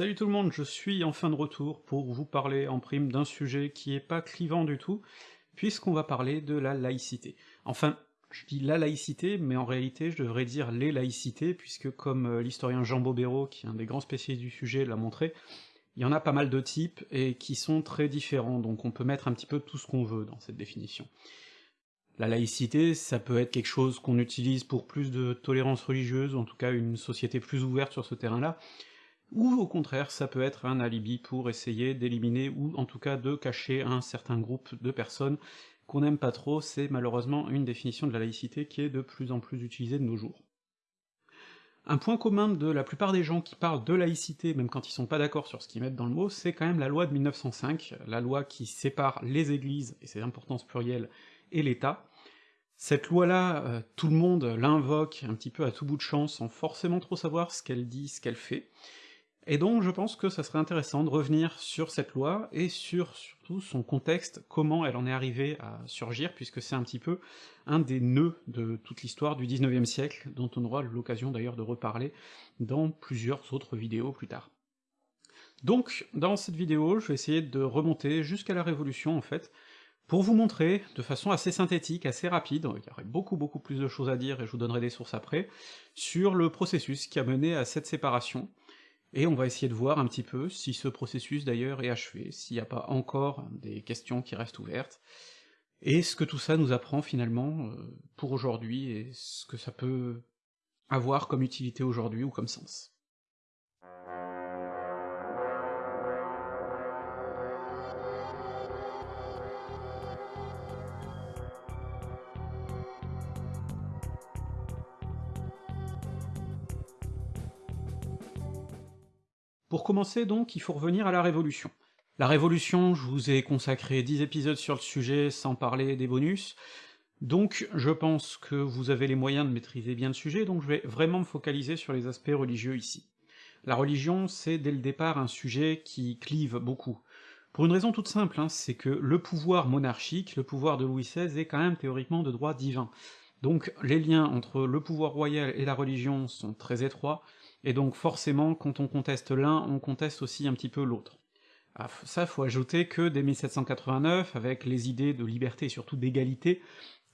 Salut tout le monde, je suis enfin de retour pour vous parler en prime d'un sujet qui est pas clivant du tout, puisqu'on va parler de la laïcité. Enfin, je dis la laïcité, mais en réalité je devrais dire les laïcités, puisque comme euh, l'historien Jean Bobéro, qui est un des grands spécialistes du sujet, l'a montré, il y en a pas mal de types, et qui sont très différents, donc on peut mettre un petit peu tout ce qu'on veut dans cette définition. La laïcité, ça peut être quelque chose qu'on utilise pour plus de tolérance religieuse, en tout cas une société plus ouverte sur ce terrain-là, ou au contraire, ça peut être un alibi pour essayer d'éliminer, ou en tout cas de cacher un certain groupe de personnes qu'on n'aime pas trop, c'est malheureusement une définition de la laïcité qui est de plus en plus utilisée de nos jours. Un point commun de la plupart des gens qui parlent de laïcité, même quand ils sont pas d'accord sur ce qu'ils mettent dans le mot, c'est quand même la loi de 1905, la loi qui sépare les églises, et ses importances plurielles, et l'État. Cette loi-là, euh, tout le monde l'invoque un petit peu à tout bout de champ, sans forcément trop savoir ce qu'elle dit, ce qu'elle fait, et donc je pense que ça serait intéressant de revenir sur cette loi, et sur surtout son contexte, comment elle en est arrivée à surgir, puisque c'est un petit peu un des nœuds de toute l'histoire du XIXe siècle, dont on aura l'occasion d'ailleurs de reparler dans plusieurs autres vidéos plus tard. Donc, dans cette vidéo, je vais essayer de remonter jusqu'à la Révolution, en fait, pour vous montrer, de façon assez synthétique, assez rapide, il y aurait beaucoup beaucoup plus de choses à dire, et je vous donnerai des sources après, sur le processus qui a mené à cette séparation, et on va essayer de voir un petit peu si ce processus d'ailleurs est achevé, s'il n'y a pas encore des questions qui restent ouvertes, et ce que tout ça nous apprend finalement euh, pour aujourd'hui, et ce que ça peut avoir comme utilité aujourd'hui ou comme sens. Commencer donc, il faut revenir à la Révolution. La Révolution, je vous ai consacré 10 épisodes sur le sujet sans parler des bonus, donc je pense que vous avez les moyens de maîtriser bien le sujet, donc je vais vraiment me focaliser sur les aspects religieux ici. La religion, c'est dès le départ un sujet qui clive beaucoup. Pour une raison toute simple, hein, c'est que le pouvoir monarchique, le pouvoir de Louis XVI, est quand même théoriquement de droit divin. Donc les liens entre le pouvoir royal et la religion sont très étroits, et donc forcément, quand on conteste l'un, on conteste aussi un petit peu l'autre. Ah, ça, faut ajouter que dès 1789, avec les idées de liberté et surtout d'égalité,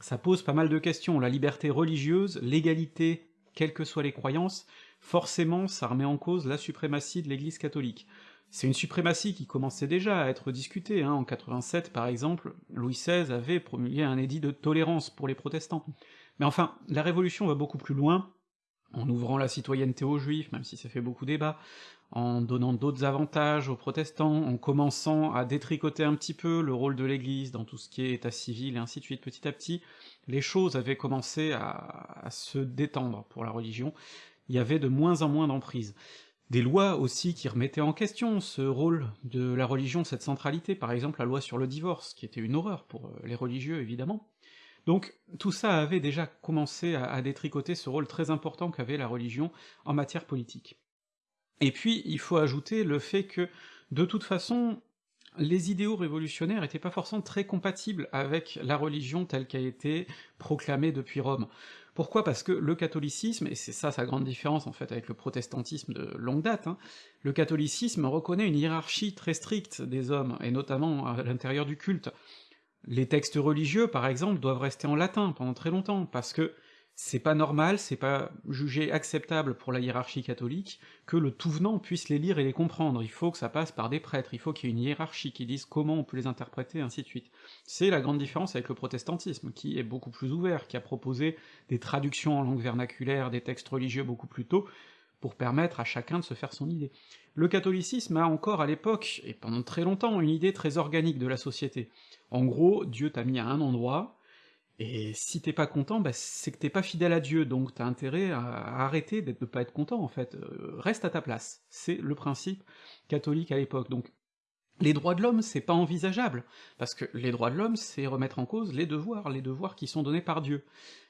ça pose pas mal de questions. La liberté religieuse, l'égalité, quelles que soient les croyances, forcément ça remet en cause la suprématie de l'Église catholique. C'est une suprématie qui commençait déjà à être discutée, hein. en 87 par exemple, Louis XVI avait promulgué un édit de tolérance pour les protestants. Mais enfin, la Révolution va beaucoup plus loin, en ouvrant la citoyenneté aux juifs, même si ça fait beaucoup débat, en donnant d'autres avantages aux protestants, en commençant à détricoter un petit peu le rôle de l'Église dans tout ce qui est état civil et ainsi de suite petit à petit, les choses avaient commencé à, se détendre pour la religion, il y avait de moins en moins d'emprise. Des lois aussi qui remettaient en question ce rôle de la religion, cette centralité, par exemple la loi sur le divorce, qui était une horreur pour euh, les religieux évidemment, donc tout ça avait déjà commencé à, détricoter ce rôle très important qu'avait la religion en matière politique. Et puis, il faut ajouter le fait que, de toute façon, les idéaux révolutionnaires étaient pas forcément très compatibles avec la religion telle qu'a été proclamée depuis Rome. Pourquoi? Parce que le catholicisme, et c'est ça sa grande différence en fait avec le protestantisme de longue date, hein, le catholicisme reconnaît une hiérarchie très stricte des hommes, et notamment à l'intérieur du culte. Les textes religieux, par exemple, doivent rester en latin pendant très longtemps, parce que c'est pas normal, c'est pas jugé acceptable pour la hiérarchie catholique que le tout venant puisse les lire et les comprendre, il faut que ça passe par des prêtres, il faut qu'il y ait une hiérarchie qui dise comment on peut les interpréter, ainsi de suite. C'est la grande différence avec le protestantisme, qui est beaucoup plus ouvert, qui a proposé des traductions en langue vernaculaire des textes religieux beaucoup plus tôt, pour permettre à chacun de se faire son idée. Le catholicisme a encore à l'époque, et pendant très longtemps, une idée très organique de la société. En gros, Dieu t'a mis à un endroit, et si t'es pas content, bah c'est que t'es pas fidèle à Dieu, donc t'as intérêt à, arrêter de pas être content, en fait. Euh, reste à ta place. C'est le principe catholique à l'époque. Donc les droits de l'homme, c'est pas envisageable, parce que les droits de l'homme, c'est remettre en cause les devoirs, les devoirs qui sont donnés par Dieu.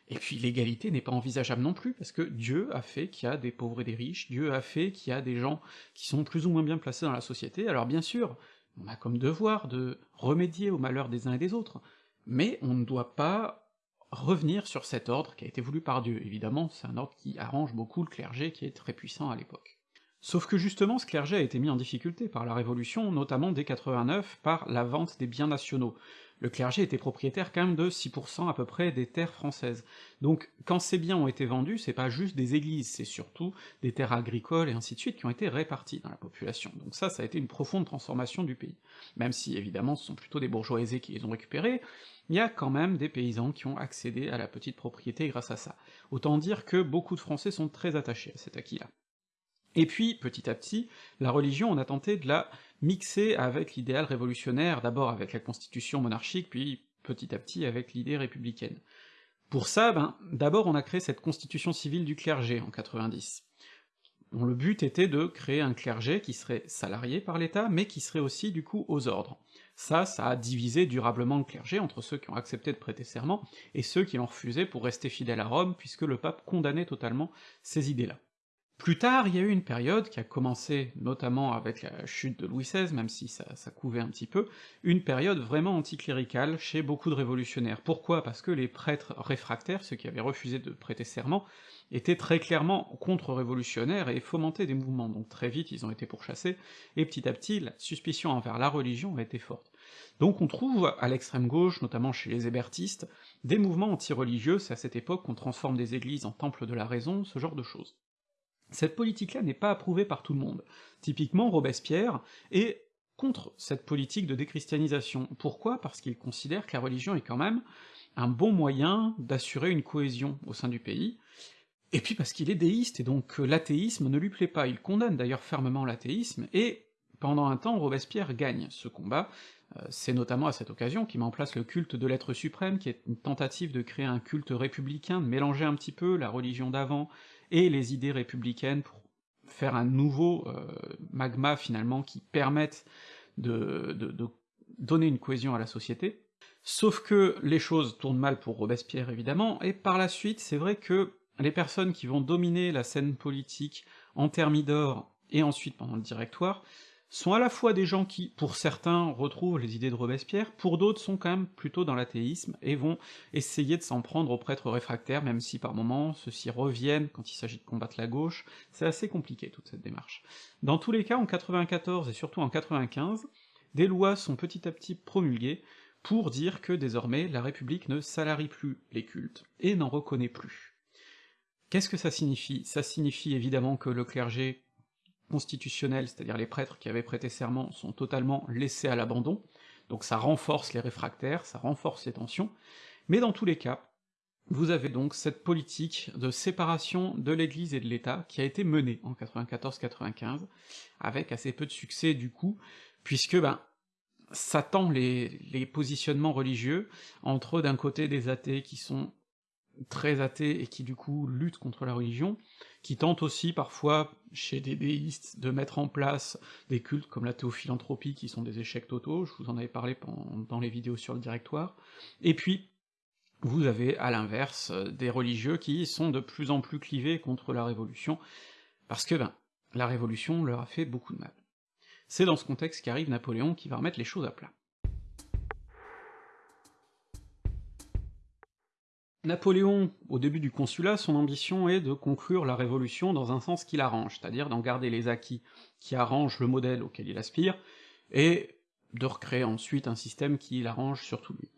Et puis l'égalité n'est pas envisageable non plus, parce que Dieu a fait qu'il y a des pauvres et des riches, Dieu a fait qu'il y a des gens qui sont plus ou moins bien placés dans la société, alors bien sûr, on a comme devoir de remédier aux malheurs des uns et des autres, mais on ne doit pas revenir sur cet ordre qui a été voulu par Dieu. Évidemment, c'est un ordre qui arrange beaucoup le clergé qui est très puissant à l'époque. Sauf que justement, ce clergé a été mis en difficulté par la Révolution, notamment dès 89, par la vente des biens nationaux. Le clergé était propriétaire quand même de 6% à peu près des terres françaises. Donc quand ces biens ont été vendus, c'est pas juste des églises, c'est surtout des terres agricoles et ainsi de suite qui ont été réparties dans la population. Donc ça, ça a été une profonde transformation du pays. Même si évidemment ce sont plutôt des bourgeois aisés qui les ont récupérés, il y a quand même des paysans qui ont accédé à la petite propriété grâce à ça. Autant dire que beaucoup de Français sont très attachés à cet acquis-là. Et puis, petit à petit, la religion, on a tenté de la mixer avec l'idéal révolutionnaire, d'abord avec la constitution monarchique, puis petit à petit avec l'idée républicaine. Pour ça, ben, d'abord on a créé cette constitution civile du clergé en 90, dont le but était de créer un clergé qui serait salarié par l'État, mais qui serait aussi du coup aux ordres. Ça, ça a divisé durablement le clergé entre ceux qui ont accepté de prêter serment et ceux qui l'ont refusé pour rester fidèles à Rome, puisque le pape condamnait totalement ces idées-là. Plus tard, il y a eu une période qui a commencé notamment avec la chute de Louis XVI, même si ça, couvait un petit peu, une période vraiment anticléricale chez beaucoup de révolutionnaires. Pourquoi? Parce que les prêtres réfractaires, ceux qui avaient refusé de prêter serment, étaient très clairement contre-révolutionnaires et fomentaient des mouvements, donc très vite ils ont été pourchassés, et petit à petit la suspicion envers la religion a été forte. Donc on trouve à l'extrême gauche, notamment chez les hébertistes, des mouvements anti-religieux, c'est à cette époque qu'on transforme des églises en temples de la raison, ce genre de choses. Cette politique-là n'est pas approuvée par tout le monde. Typiquement, Robespierre est contre cette politique de déchristianisation. Pourquoi? Parce qu'il considère que la religion est quand même un bon moyen d'assurer une cohésion au sein du pays, et puis parce qu'il est déiste, et donc l'athéisme ne lui plaît pas. Il condamne d'ailleurs fermement l'athéisme, et pendant un temps, Robespierre gagne ce combat, euh, c'est notamment à cette occasion qu'il met en place le culte de l'être suprême, qui est une tentative de créer un culte républicain, de mélanger un petit peu la religion d'avant et les idées républicaines pour faire un nouveau euh, magma finalement qui permette de, donner une cohésion à la société. Sauf que les choses tournent mal pour Robespierre évidemment, et par la suite c'est vrai que les personnes qui vont dominer la scène politique en Thermidor et ensuite pendant le Directoire sont à la fois des gens qui, pour certains, retrouvent les idées de Robespierre, pour d'autres sont quand même plutôt dans l'athéisme, et vont essayer de s'en prendre aux prêtres réfractaires, même si par moments ceux-ci reviennent quand il s'agit de combattre la gauche, c'est assez compliqué toute cette démarche. Dans tous les cas, en 94 et surtout en 95, des lois sont petit à petit promulguées pour dire que désormais la République ne salarie plus les cultes, et n'en reconnaît plus. Qu'est-ce que ça signifie? Ça signifie évidemment que le clergé constitutionnels, c'est-à-dire les prêtres qui avaient prêté serment, sont totalement laissés à l'abandon, donc ça renforce les réfractaires, ça renforce les tensions, mais dans tous les cas, vous avez donc cette politique de séparation de l'Église et de l'État qui a été menée en 94-95, avec assez peu de succès du coup, puisque ben ça tend les, les positionnements religieux entre d'un côté des athées qui sont très athées et qui du coup luttent contre la religion, qui tentent aussi parfois, chez des déistes, de mettre en place des cultes comme la théophilanthropie, qui sont des échecs totaux, je vous en avais parlé dans les vidéos sur le directoire, et puis vous avez à l'inverse des religieux qui sont de plus en plus clivés contre la Révolution, parce que ben, la Révolution leur a fait beaucoup de mal. C'est dans ce contexte qu'arrive Napoléon qui va remettre les choses à plat. Napoléon, au début du consulat, son ambition est de conclure la Révolution dans un sens qui l'arrange, c'est-à-dire d'en garder les acquis qui arrangent le modèle auquel il aspire, et de recréer ensuite un système qui l'arrange surtout lui.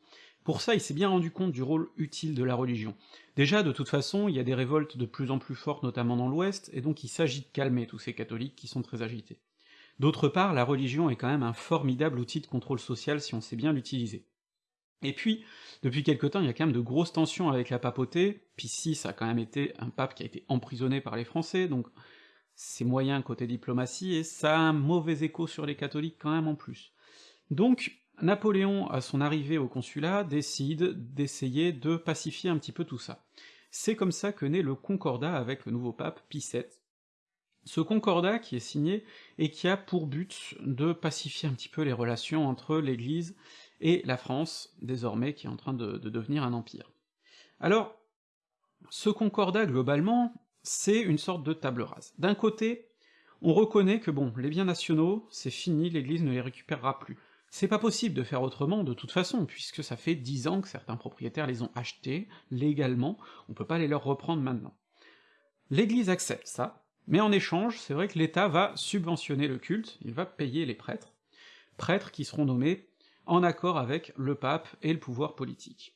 Pour ça, il s'est bien rendu compte du rôle utile de la religion. Déjà, de toute façon, il y a des révoltes de plus en plus fortes, notamment dans l'Ouest, et donc il s'agit de calmer tous ces catholiques qui sont très agités. D'autre part, la religion est quand même un formidable outil de contrôle social si on sait bien l'utiliser. Et puis, depuis quelque temps, il y a quand même de grosses tensions avec la papauté, puis si, ça a quand même été un pape qui a été emprisonné par les Français, donc c'est moyen côté diplomatie, et ça a un mauvais écho sur les catholiques quand même en plus. Donc, Napoléon, à son arrivée au consulat, décide d'essayer de pacifier un petit peu tout ça. C'est comme ça que naît le concordat avec le nouveau pape, Pie VII. Ce concordat qui est signé et qui a pour but de pacifier un petit peu les relations entre l'Église et la France, désormais, qui est en train de, devenir un empire. Alors, ce concordat, globalement, c'est une sorte de table rase. D'un côté, on reconnaît que bon, les biens nationaux, c'est fini, l'Église ne les récupérera plus. C'est pas possible de faire autrement de toute façon, puisque ça fait dix ans que certains propriétaires les ont achetés légalement, on peut pas les leur reprendre maintenant. L'Église accepte ça, Mais en échange, c'est vrai que l'État va subventionner le culte, il va payer les prêtres, prêtres qui seront nommés en accord avec le pape et le pouvoir politique.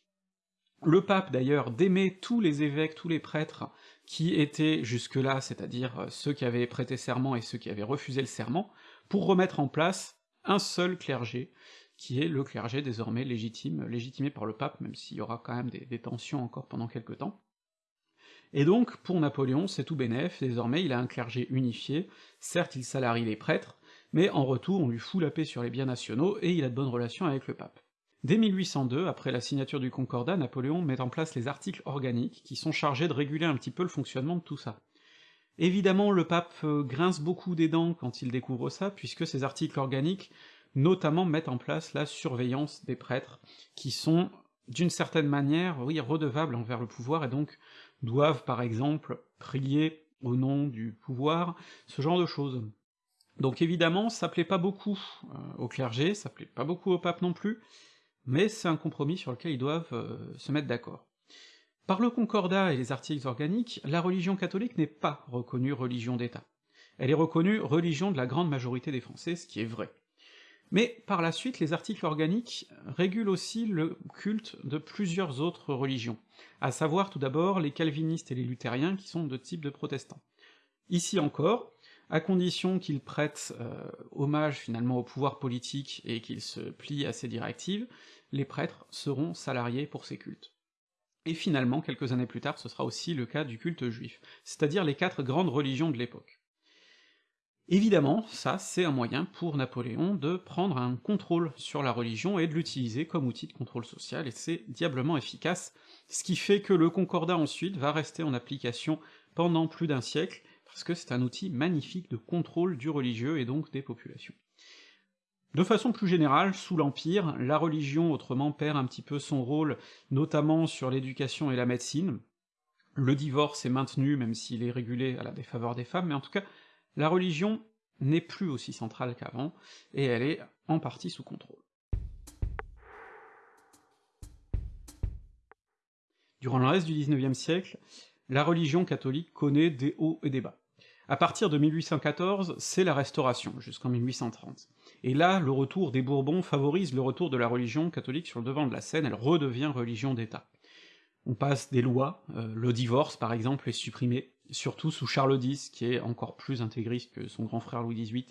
Le pape, d'ailleurs, démet tous les évêques, tous les prêtres qui étaient jusque-là, c'est-à-dire ceux qui avaient prêté serment et ceux qui avaient refusé le serment, pour remettre en place un seul clergé, qui est le clergé désormais légitime, légitimé par le pape, même s'il y aura quand même des, des tensions encore pendant quelque temps. Et donc, pour Napoléon, c'est tout bénef, désormais il a un clergé unifié, certes il salarie les prêtres, mais en retour on lui fout la paix sur les biens nationaux, et il a de bonnes relations avec le pape. Dès 1802, après la signature du Concordat, Napoléon met en place les articles organiques, qui sont chargés de réguler un petit peu le fonctionnement de tout ça. Évidemment, le pape euh, grince beaucoup des dents quand il découvre ça, puisque ces articles organiques notamment mettent en place la surveillance des prêtres, qui sont d'une certaine manière, oui, redevables envers le pouvoir, et donc doivent par exemple prier au nom du pouvoir, ce genre de choses. Donc évidemment, ça plaît pas beaucoup euh, au clergé, ça plaît pas beaucoup au pape non plus, mais c'est un compromis sur lequel ils doivent euh, se mettre d'accord. Par le Concordat et les articles organiques, la religion catholique n'est pas reconnue religion d'État. Elle est reconnue religion de la grande majorité des Français, ce qui est vrai. Mais par la suite, les articles organiques régulent aussi le culte de plusieurs autres religions, à savoir tout d'abord les calvinistes et les luthériens, qui sont de type de protestants. Ici encore, à condition qu'ils prêtent euh, hommage finalement au pouvoir politique et qu'ils se plient à ses directives, les prêtres seront salariés pour ces cultes. Et finalement, quelques années plus tard, ce sera aussi le cas du culte juif, c'est-à-dire les quatre grandes religions de l'époque. Évidemment, ça, c'est un moyen pour Napoléon de prendre un contrôle sur la religion et de l'utiliser comme outil de contrôle social, et c'est diablement efficace, ce qui fait que le Concordat ensuite va rester en application pendant plus d'un siècle, parce que c'est un outil magnifique de contrôle du religieux et donc des populations. De façon plus générale, sous l'Empire, la religion autrement perd un petit peu son rôle, notamment sur l'éducation et la médecine. Le divorce est maintenu, même s'il est régulé à la défaveur des femmes, mais en tout cas, la religion n'est plus aussi centrale qu'avant, et elle est en partie sous contrôle. Durant le reste du XIXe siècle, la religion catholique connaît des hauts et des bas. À partir de 1814, c'est la Restauration, jusqu'en 1830. Et là, le retour des Bourbons favorise le retour de la religion catholique sur le devant de la scène, elle redevient religion d'État. On passe des lois, euh, le divorce par exemple est supprimé, surtout sous Charles X, qui est encore plus intégriste que son grand frère Louis XVIII.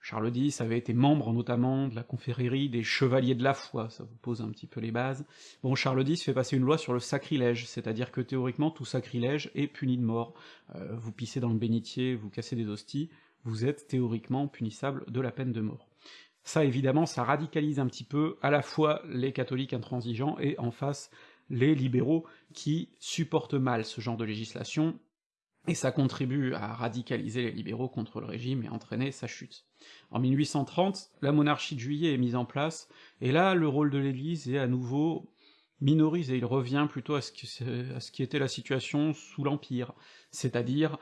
Charles X avait été membre notamment de la confrérie des Chevaliers de la Foi, ça vous pose un petit peu les bases. Bon, Charles X fait passer une loi sur le sacrilège, c'est-à-dire que théoriquement tout sacrilège est puni de mort. Euh, vous pissez dans le bénitier, vous cassez des hosties, vous êtes théoriquement punissable de la peine de mort. Ça évidemment, ça radicalise un petit peu à la fois les catholiques intransigeants et en face les libéraux qui supportent mal ce genre de législation, et ça contribue à radicaliser les libéraux contre le régime et entraîner sa chute. En 1830, la monarchie de juillet est mise en place, et là, le rôle de l'Église est à nouveau minorisé, il revient plutôt à ce, qui était la situation sous l'Empire, c'est-à-dire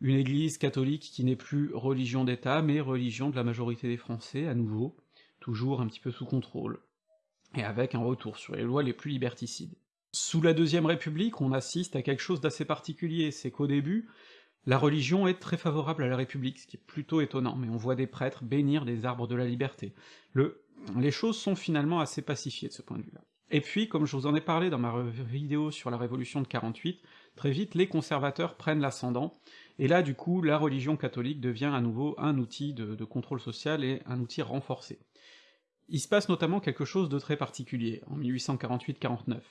une Église catholique qui n'est plus religion d'État, mais religion de la majorité des Français, à nouveau, toujours un petit peu sous contrôle, et avec un retour sur les lois les plus liberticides. Sous la Deuxième République, on assiste à quelque chose d'assez particulier, c'est qu'au début, la religion est très favorable à la République, ce qui est plutôt étonnant, mais on voit des prêtres bénir des arbres de la liberté. Le... Les choses sont finalement assez pacifiées de ce point de vue-là. Et puis, comme je vous en ai parlé dans ma vidéo sur la Révolution de 48, très vite les conservateurs prennent l'ascendant, et là du coup la religion catholique devient à nouveau un outil de, de contrôle social et un outil renforcé. Il se passe notamment quelque chose de très particulier, en 1848-49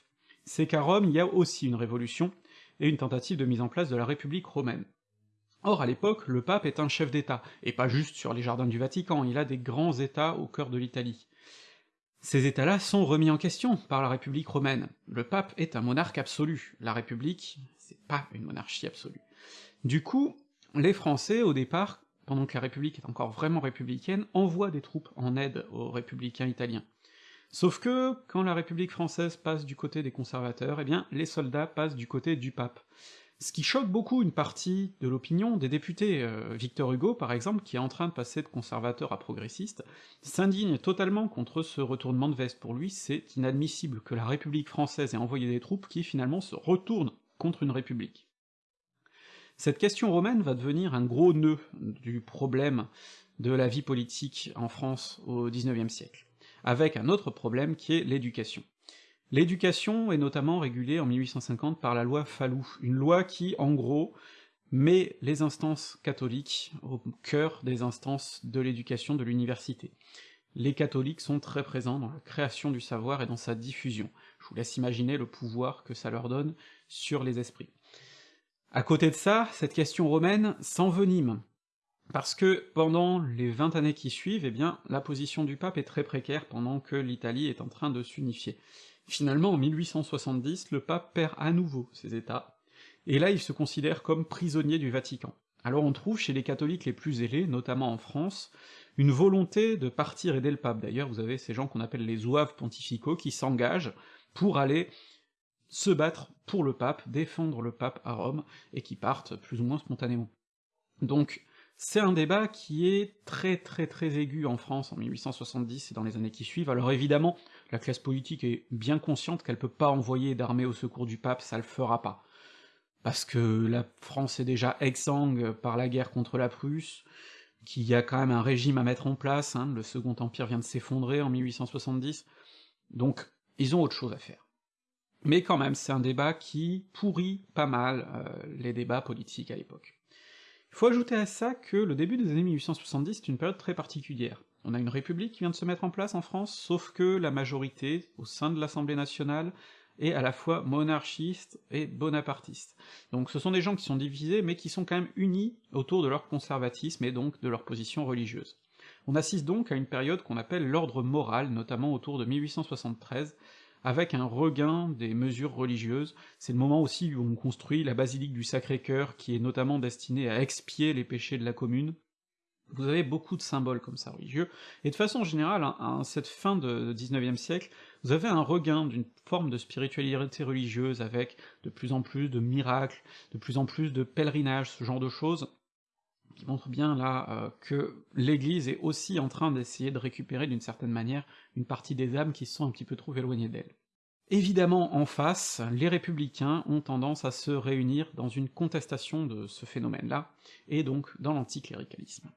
c'est qu'à Rome, il y a aussi une révolution, et une tentative de mise en place de la République romaine. Or, à l'époque, le pape est un chef d'État, et pas juste sur les jardins du Vatican, il a des grands États au cœur de l'Italie. Ces États-là sont remis en question par la République romaine. Le pape est un monarque absolu, la République, c'est pas une monarchie absolue. Du coup, les Français, au départ, pendant que la République est encore vraiment républicaine, envoient des troupes en aide aux républicains italiens. Sauf que, quand la République française passe du côté des conservateurs, eh bien, les soldats passent du côté du pape. Ce qui choque beaucoup une partie de l'opinion des députés. Euh, Victor Hugo, par exemple, qui est en train de passer de conservateur à progressiste, s'indigne totalement contre ce retournement de veste. Pour lui, c'est inadmissible que la République française ait envoyé des troupes qui, finalement, se retournent contre une république. Cette question romaine va devenir un gros nœud du problème de la vie politique en France au XIXe siècle, avec un autre problème qui est l'éducation. L'éducation est notamment régulée en 1850 par la loi Fallou, une loi qui, en gros, met les instances catholiques au cœur des instances de l'éducation de l'université. Les catholiques sont très présents dans la création du savoir et dans sa diffusion. Je vous laisse imaginer le pouvoir que ça leur donne sur les esprits. À côté de ça, cette question romaine s'envenime, parce que pendant les 20 années qui suivent, eh bien, la position du pape est très précaire pendant que l'Italie est en train de s'unifier. Finalement, en 1870, le pape perd à nouveau ses états, et là il se considère comme prisonnier du Vatican. Alors on trouve chez les catholiques les plus ailés, notamment en France, une volonté de partir aider le pape. D'ailleurs, vous avez ces gens qu'on appelle les zouaves pontificaux qui s'engagent pour aller se battre pour le pape, défendre le pape à Rome, et qui partent plus ou moins spontanément. Donc, c'est un débat qui est très très très aigu en France en 1870 et dans les années qui suivent, alors évidemment, la classe politique est bien consciente qu'elle peut pas envoyer d'armée au secours du pape, ça le fera pas. Parce que la France est déjà exsangue par la guerre contre la Prusse, qu'il y a quand même un régime à mettre en place, hein, le Second Empire vient de s'effondrer en 1870, donc ils ont autre chose à faire. Mais quand même, c'est un débat qui pourrit pas mal euh, les débats politiques à l'époque. Faut ajouter à ça que le début des années 1870 est une période très particulière. On a une république qui vient de se mettre en place en France, sauf que la majorité, au sein de l'Assemblée nationale, est à la fois monarchiste et bonapartiste. Donc ce sont des gens qui sont divisés, mais qui sont quand même unis autour de leur conservatisme et donc de leur position religieuse. On assiste donc à une période qu'on appelle l'ordre moral, notamment autour de 1873, avec un regain des mesures religieuses. C'est le moment aussi où on construit la basilique du Sacré-Cœur, qui est notamment destinée à expier les péchés de la commune. Vous avez beaucoup de symboles comme ça religieux, et de façon générale, à hein, cette fin de XIXe siècle, vous avez un regain d'une forme de spiritualité religieuse, avec de plus en plus de miracles, de plus en plus de pèlerinages, ce genre de choses, qui montrent bien là euh, que l'Église est aussi en train d'essayer de récupérer d'une certaine manière une partie des âmes qui se sont un petit peu trop éloignées d'elle. Évidemment, en face, les républicains ont tendance à se réunir dans une contestation de ce phénomène-là, et donc dans l'anticléricalisme.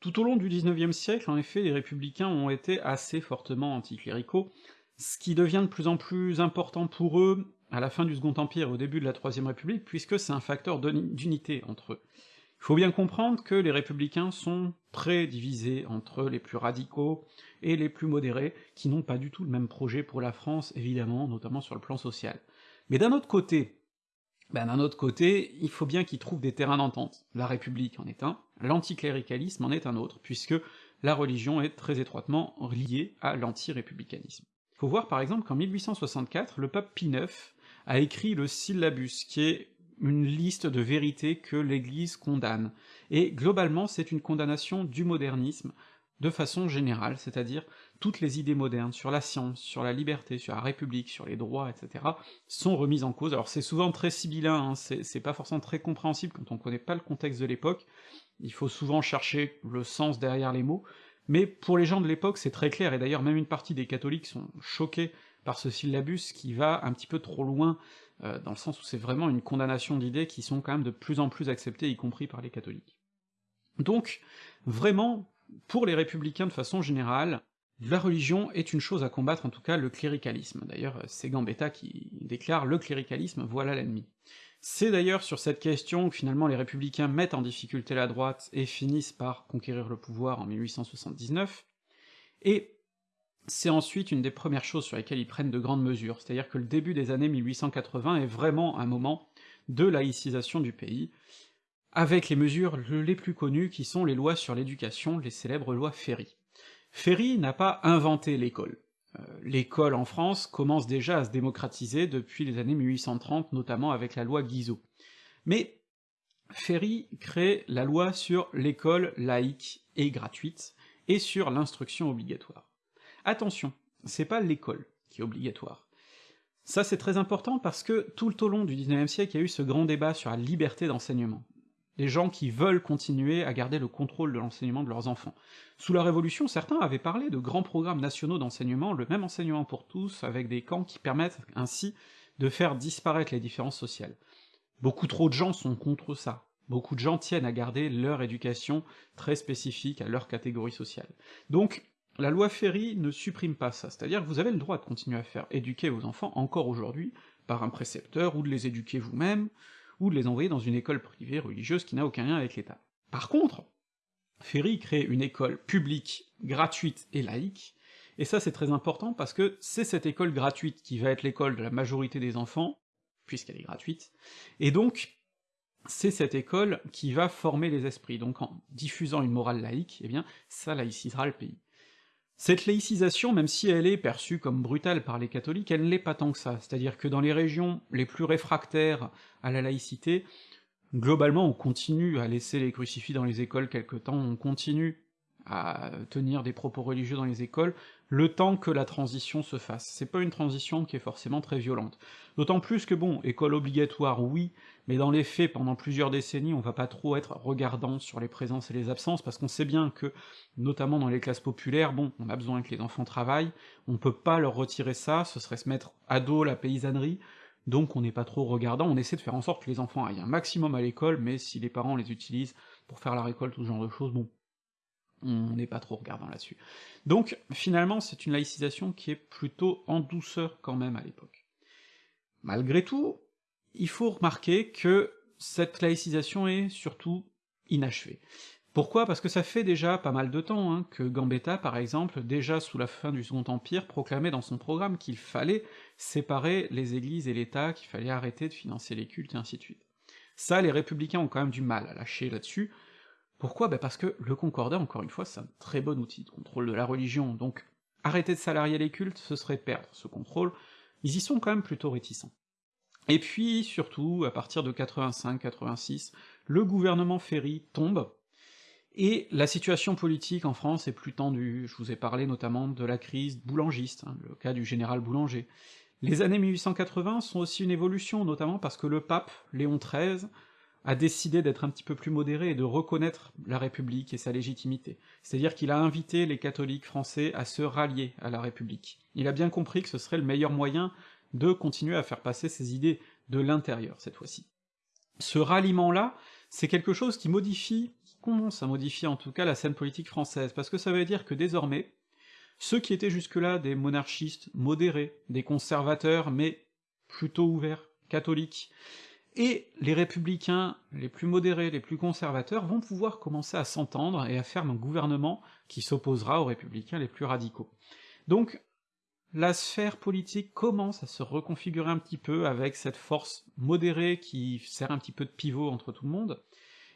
Tout au long du XIXe siècle, en effet, les républicains ont été assez fortement anticléricaux, ce qui devient de plus en plus important pour eux à la fin du Second Empire et au début de la Troisième République, puisque c'est un facteur d'unité entre eux. Il faut bien comprendre que les républicains sont très divisés entre les plus radicaux et les plus modérés, qui n'ont pas du tout le même projet pour la France, évidemment, notamment sur le plan social. Mais d'un autre côté, ben d'un autre côté, il faut bien qu'ils trouvent des terrains d'entente. La République en est un, l'anticléricalisme en est un autre, puisque la religion est très étroitement liée à l'anti-républicanisme. Faut voir par exemple qu'en 1864, le pape Pie IX a écrit le syllabus, qui est une liste de vérités que l'Église condamne. Et globalement, c'est une condamnation du modernisme de façon générale, c'est-à-dire toutes les idées modernes sur la science, sur la liberté, sur la République, sur les droits, etc., sont remises en cause. Alors c'est souvent très sibyllin, hein, c'est pas forcément très compréhensible quand on connaît pas le contexte de l'époque, il faut souvent chercher le sens derrière les mots, mais pour les gens de l'époque c'est très clair, et d'ailleurs même une partie des catholiques sont choqués par ce syllabus qui va un petit peu trop loin, euh, dans le sens où c'est vraiment une condamnation d'idées qui sont quand même de plus en plus acceptées, y compris par les catholiques. Donc, vraiment, pour les républicains de façon générale, la religion est une chose à combattre, en tout cas le cléricalisme. D'ailleurs, c'est Gambetta qui déclare « le cléricalisme, voilà l'ennemi ». C'est d'ailleurs sur cette question que finalement les républicains mettent en difficulté la droite et finissent par conquérir le pouvoir en 1879, et c'est ensuite une des premières choses sur lesquelles ils prennent de grandes mesures, c'est-à-dire que le début des années 1880 est vraiment un moment de laïcisation du pays, avec les mesures les plus connues qui sont les lois sur l'éducation, les célèbres lois Ferry. Ferry n'a pas inventé l'école. Euh, l'école en France commence déjà à se démocratiser depuis les années 1830, notamment avec la loi Guizot. Mais Ferry crée la loi sur l'école laïque et gratuite, et sur l'instruction obligatoire. Attention, c'est pas l'école qui est obligatoire. Ça c'est très important parce que tout au long du XIXe siècle, il y a eu ce grand débat sur la liberté d'enseignement. Les gens qui veulent continuer à garder le contrôle de l'enseignement de leurs enfants. Sous la Révolution, certains avaient parlé de grands programmes nationaux d'enseignement, le même enseignement pour tous, avec des camps qui permettent ainsi de faire disparaître les différences sociales. Beaucoup trop de gens sont contre ça, beaucoup de gens tiennent à garder leur éducation très spécifique à leur catégorie sociale. Donc, la loi Ferry ne supprime pas ça, c'est-à-dire que vous avez le droit de continuer à faire éduquer vos enfants encore aujourd'hui par un précepteur, ou de les éduquer vous-même, ou de les envoyer dans une école privée religieuse qui n'a aucun lien avec l'État. Par contre, Ferry crée une école publique, gratuite et laïque, et ça c'est très important parce que c'est cette école gratuite qui va être l'école de la majorité des enfants, puisqu'elle est gratuite, et donc c'est cette école qui va former les esprits, donc en diffusant une morale laïque, eh bien ça laïcisera le pays. Cette laïcisation, même si elle est perçue comme brutale par les catholiques, elle ne l'est pas tant que ça, c'est-à-dire que dans les régions les plus réfractaires à la laïcité, globalement on continue à laisser les crucifix dans les écoles quelque temps, on continue à tenir des propos religieux dans les écoles, le temps que la transition se fasse. C'est pas une transition qui est forcément très violente. D'autant plus que bon, école obligatoire, oui, mais dans les faits, pendant plusieurs décennies, on va pas trop être regardant sur les présences et les absences, parce qu'on sait bien que, notamment dans les classes populaires, bon, on a besoin que les enfants travaillent, on peut pas leur retirer ça, ce serait se mettre à dos la paysannerie, donc on n'est pas trop regardant, on essaie de faire en sorte que les enfants aillent un maximum à l'école, mais si les parents les utilisent pour faire la récolte ou ce genre de choses, bon, on n'est pas trop regardant là-dessus. Donc finalement, c'est une laïcisation qui est plutôt en douceur quand même à l'époque. Malgré tout, il faut remarquer que cette laïcisation est surtout inachevée. Pourquoi? Parce que ça fait déjà pas mal de temps hein, que Gambetta, par exemple, déjà sous la fin du Second Empire, proclamait dans son programme qu'il fallait séparer les églises et l'État, qu'il fallait arrêter de financer les cultes, et ainsi de suite. Ça, les républicains ont quand même du mal à lâcher là-dessus, pourquoi? Bah Parce que le concordat, encore une fois, c'est un très bon outil de contrôle de la religion, donc arrêter de salarier les cultes, ce serait perdre ce contrôle, ils y sont quand même plutôt réticents. Et puis, surtout, à partir de 85-86, le gouvernement Ferry tombe, et la situation politique en France est plus tendue, je vous ai parlé notamment de la crise boulangiste, hein, le cas du général Boulanger. Les années 1880 sont aussi une évolution, notamment parce que le pape, Léon XIII, a décidé d'être un petit peu plus modéré et de reconnaître la République et sa légitimité. C'est-à-dire qu'il a invité les catholiques français à se rallier à la République. Il a bien compris que ce serait le meilleur moyen de continuer à faire passer ses idées de l'intérieur, cette fois-ci. Ce ralliement-là, c'est quelque chose qui modifie, qui commence à modifier en tout cas la scène politique française, parce que ça veut dire que désormais, ceux qui étaient jusque-là des monarchistes modérés, des conservateurs, mais plutôt ouverts, catholiques, et les républicains les plus modérés, les plus conservateurs, vont pouvoir commencer à s'entendre et à faire un gouvernement qui s'opposera aux républicains les plus radicaux. Donc, la sphère politique commence à se reconfigurer un petit peu avec cette force modérée qui sert un petit peu de pivot entre tout le monde,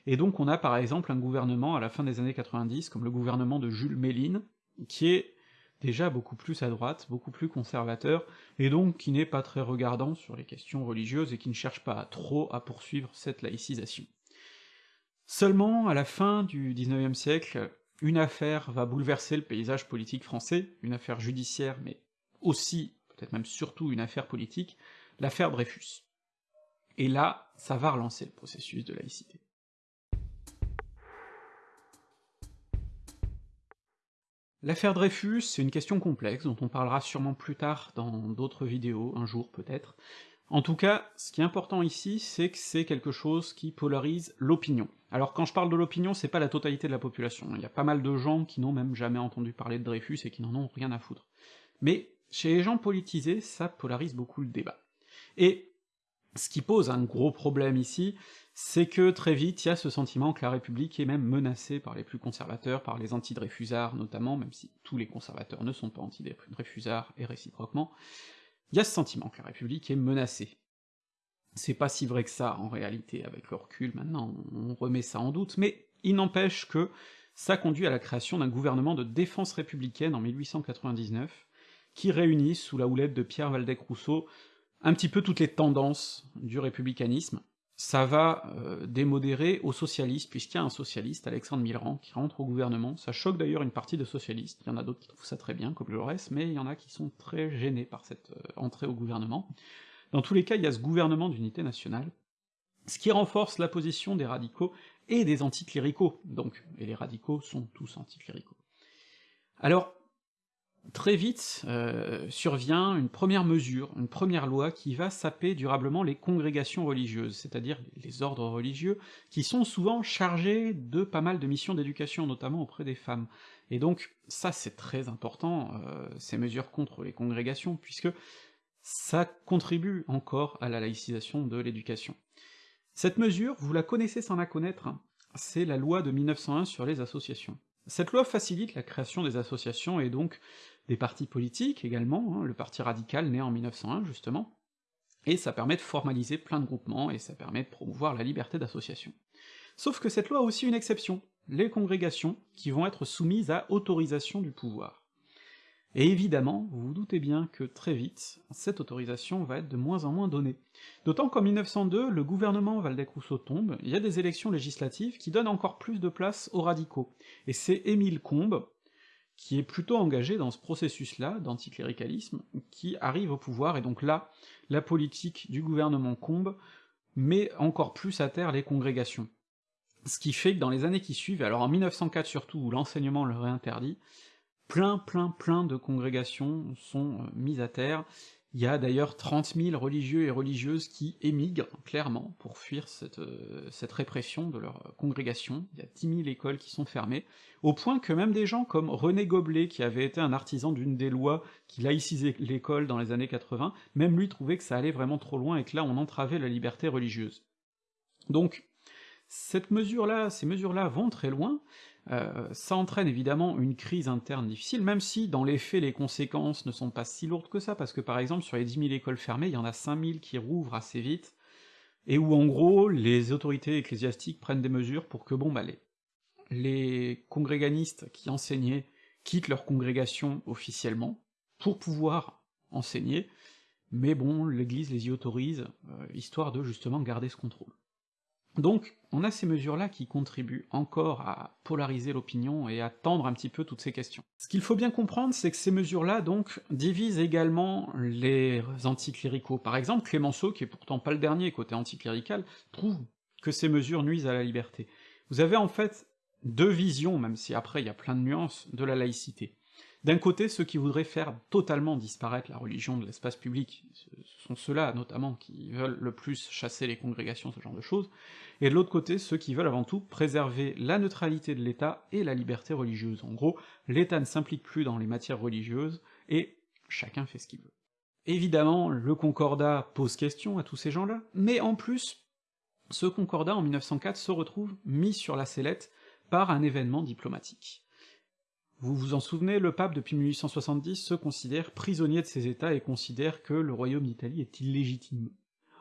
et donc on a par exemple un gouvernement à la fin des années 90, comme le gouvernement de Jules Méline, qui est déjà beaucoup plus à droite, beaucoup plus conservateur, et donc qui n'est pas très regardant sur les questions religieuses et qui ne cherche pas trop à poursuivre cette laïcisation. Seulement, à la fin du XIXe siècle, une affaire va bouleverser le paysage politique français, une affaire judiciaire, mais aussi, peut-être même surtout une affaire politique, l'affaire Dreyfus. Et là, ça va relancer le processus de laïcité. L'affaire Dreyfus, c'est une question complexe, dont on parlera sûrement plus tard dans d'autres vidéos, un jour peut-être. En tout cas, ce qui est important ici, c'est que c'est quelque chose qui polarise l'opinion. Alors quand je parle de l'opinion, c'est pas la totalité de la population, il y a pas mal de gens qui n'ont même jamais entendu parler de Dreyfus et qui n'en ont rien à foutre. Mais chez les gens politisés, ça polarise beaucoup le débat. Et ce qui pose un gros problème ici, c'est que très vite, il y a ce sentiment que la République est même menacée par les plus conservateurs, par les anti-Dreyfusards notamment, même si tous les conservateurs ne sont pas anti-Dreyfusards et réciproquement, il y a ce sentiment que la République est menacée. C'est pas si vrai que ça, en réalité, avec le recul, maintenant on remet ça en doute, mais il n'empêche que ça conduit à la création d'un gouvernement de défense républicaine en 1899, qui réunit, sous la houlette de Pierre Valdec-Rousseau, un petit peu toutes les tendances du républicanisme, ça va euh, démodérer aux socialistes, puisqu'il y a un socialiste, Alexandre Millerand, qui rentre au gouvernement, ça choque d'ailleurs une partie de socialistes, il y en a d'autres qui trouvent ça très bien, comme Jaurès, mais il y en a qui sont très gênés par cette euh, entrée au gouvernement. Dans tous les cas, il y a ce gouvernement d'unité nationale, ce qui renforce la position des radicaux et des anticléricaux, donc, et les radicaux sont tous anticléricaux. Alors, très vite euh, survient une première mesure, une première loi qui va saper durablement les congrégations religieuses, c'est-à-dire les ordres religieux, qui sont souvent chargés de pas mal de missions d'éducation, notamment auprès des femmes. Et donc ça c'est très important, euh, ces mesures contre les congrégations, puisque ça contribue encore à la laïcisation de l'éducation. Cette mesure, vous la connaissez sans la connaître, hein. c'est la loi de 1901 sur les associations. Cette loi facilite la création des associations et donc des partis politiques également, hein, le parti radical né en 1901 justement, et ça permet de formaliser plein de groupements, et ça permet de promouvoir la liberté d'association. Sauf que cette loi a aussi une exception, les congrégations, qui vont être soumises à autorisation du pouvoir. Et évidemment, vous vous doutez bien que très vite, cette autorisation va être de moins en moins donnée. D'autant qu'en 1902, le gouvernement Valdec-Rousseau tombe, il y a des élections législatives qui donnent encore plus de place aux radicaux. Et c'est Émile Combes, qui est plutôt engagé dans ce processus-là, d'anticléricalisme, qui arrive au pouvoir, et donc là, la politique du gouvernement Combe met encore plus à terre les congrégations. Ce qui fait que dans les années qui suivent, alors en 1904 surtout, où l'enseignement leur est interdit, plein plein plein de congrégations sont euh, mises à terre, il y a d'ailleurs 30 000 religieux et religieuses qui émigrent, clairement, pour fuir cette, euh, répression de leur congrégation, il y a 10 000 écoles qui sont fermées, au point que même des gens comme René Goblet, qui avait été un artisan d'une des lois qui laïcisait l'école dans les années 80, même lui trouvait que ça allait vraiment trop loin et que là on entravait la liberté religieuse. Donc, cette mesure-là, ces mesures-là vont très loin, euh, ça entraîne évidemment une crise interne difficile, même si dans les faits les conséquences ne sont pas si lourdes que ça, parce que par exemple sur les 10 000 écoles fermées, il y en a 5 000 qui rouvrent assez vite, et où en gros les autorités ecclésiastiques prennent des mesures pour que bon bah les, les congréganistes qui enseignaient quittent leur congrégation officiellement, pour pouvoir enseigner, mais bon, l'Église les y autorise, euh, histoire de justement garder ce contrôle. Donc, on a ces mesures-là qui contribuent encore à polariser l'opinion et à tendre un petit peu toutes ces questions. Ce qu'il faut bien comprendre, c'est que ces mesures-là, donc, divisent également les anticléricaux. Par exemple, Clémenceau, qui est pourtant pas le dernier côté anticlérical, trouve que ces mesures nuisent à la liberté. Vous avez en fait deux visions, même si après il y a plein de nuances, de la laïcité. D'un côté, ceux qui voudraient faire totalement disparaître la religion de l'espace public, ce sont ceux-là notamment qui veulent le plus chasser les congrégations, ce genre de choses, et de l'autre côté, ceux qui veulent avant tout préserver la neutralité de l'État et la liberté religieuse. En gros, l'État ne s'implique plus dans les matières religieuses, et chacun fait ce qu'il veut. Évidemment, le concordat pose question à tous ces gens-là, mais en plus, ce concordat en 1904 se retrouve mis sur la sellette par un événement diplomatique. Vous vous en souvenez, le pape, depuis 1870, se considère prisonnier de ses États et considère que le royaume d'Italie est illégitime.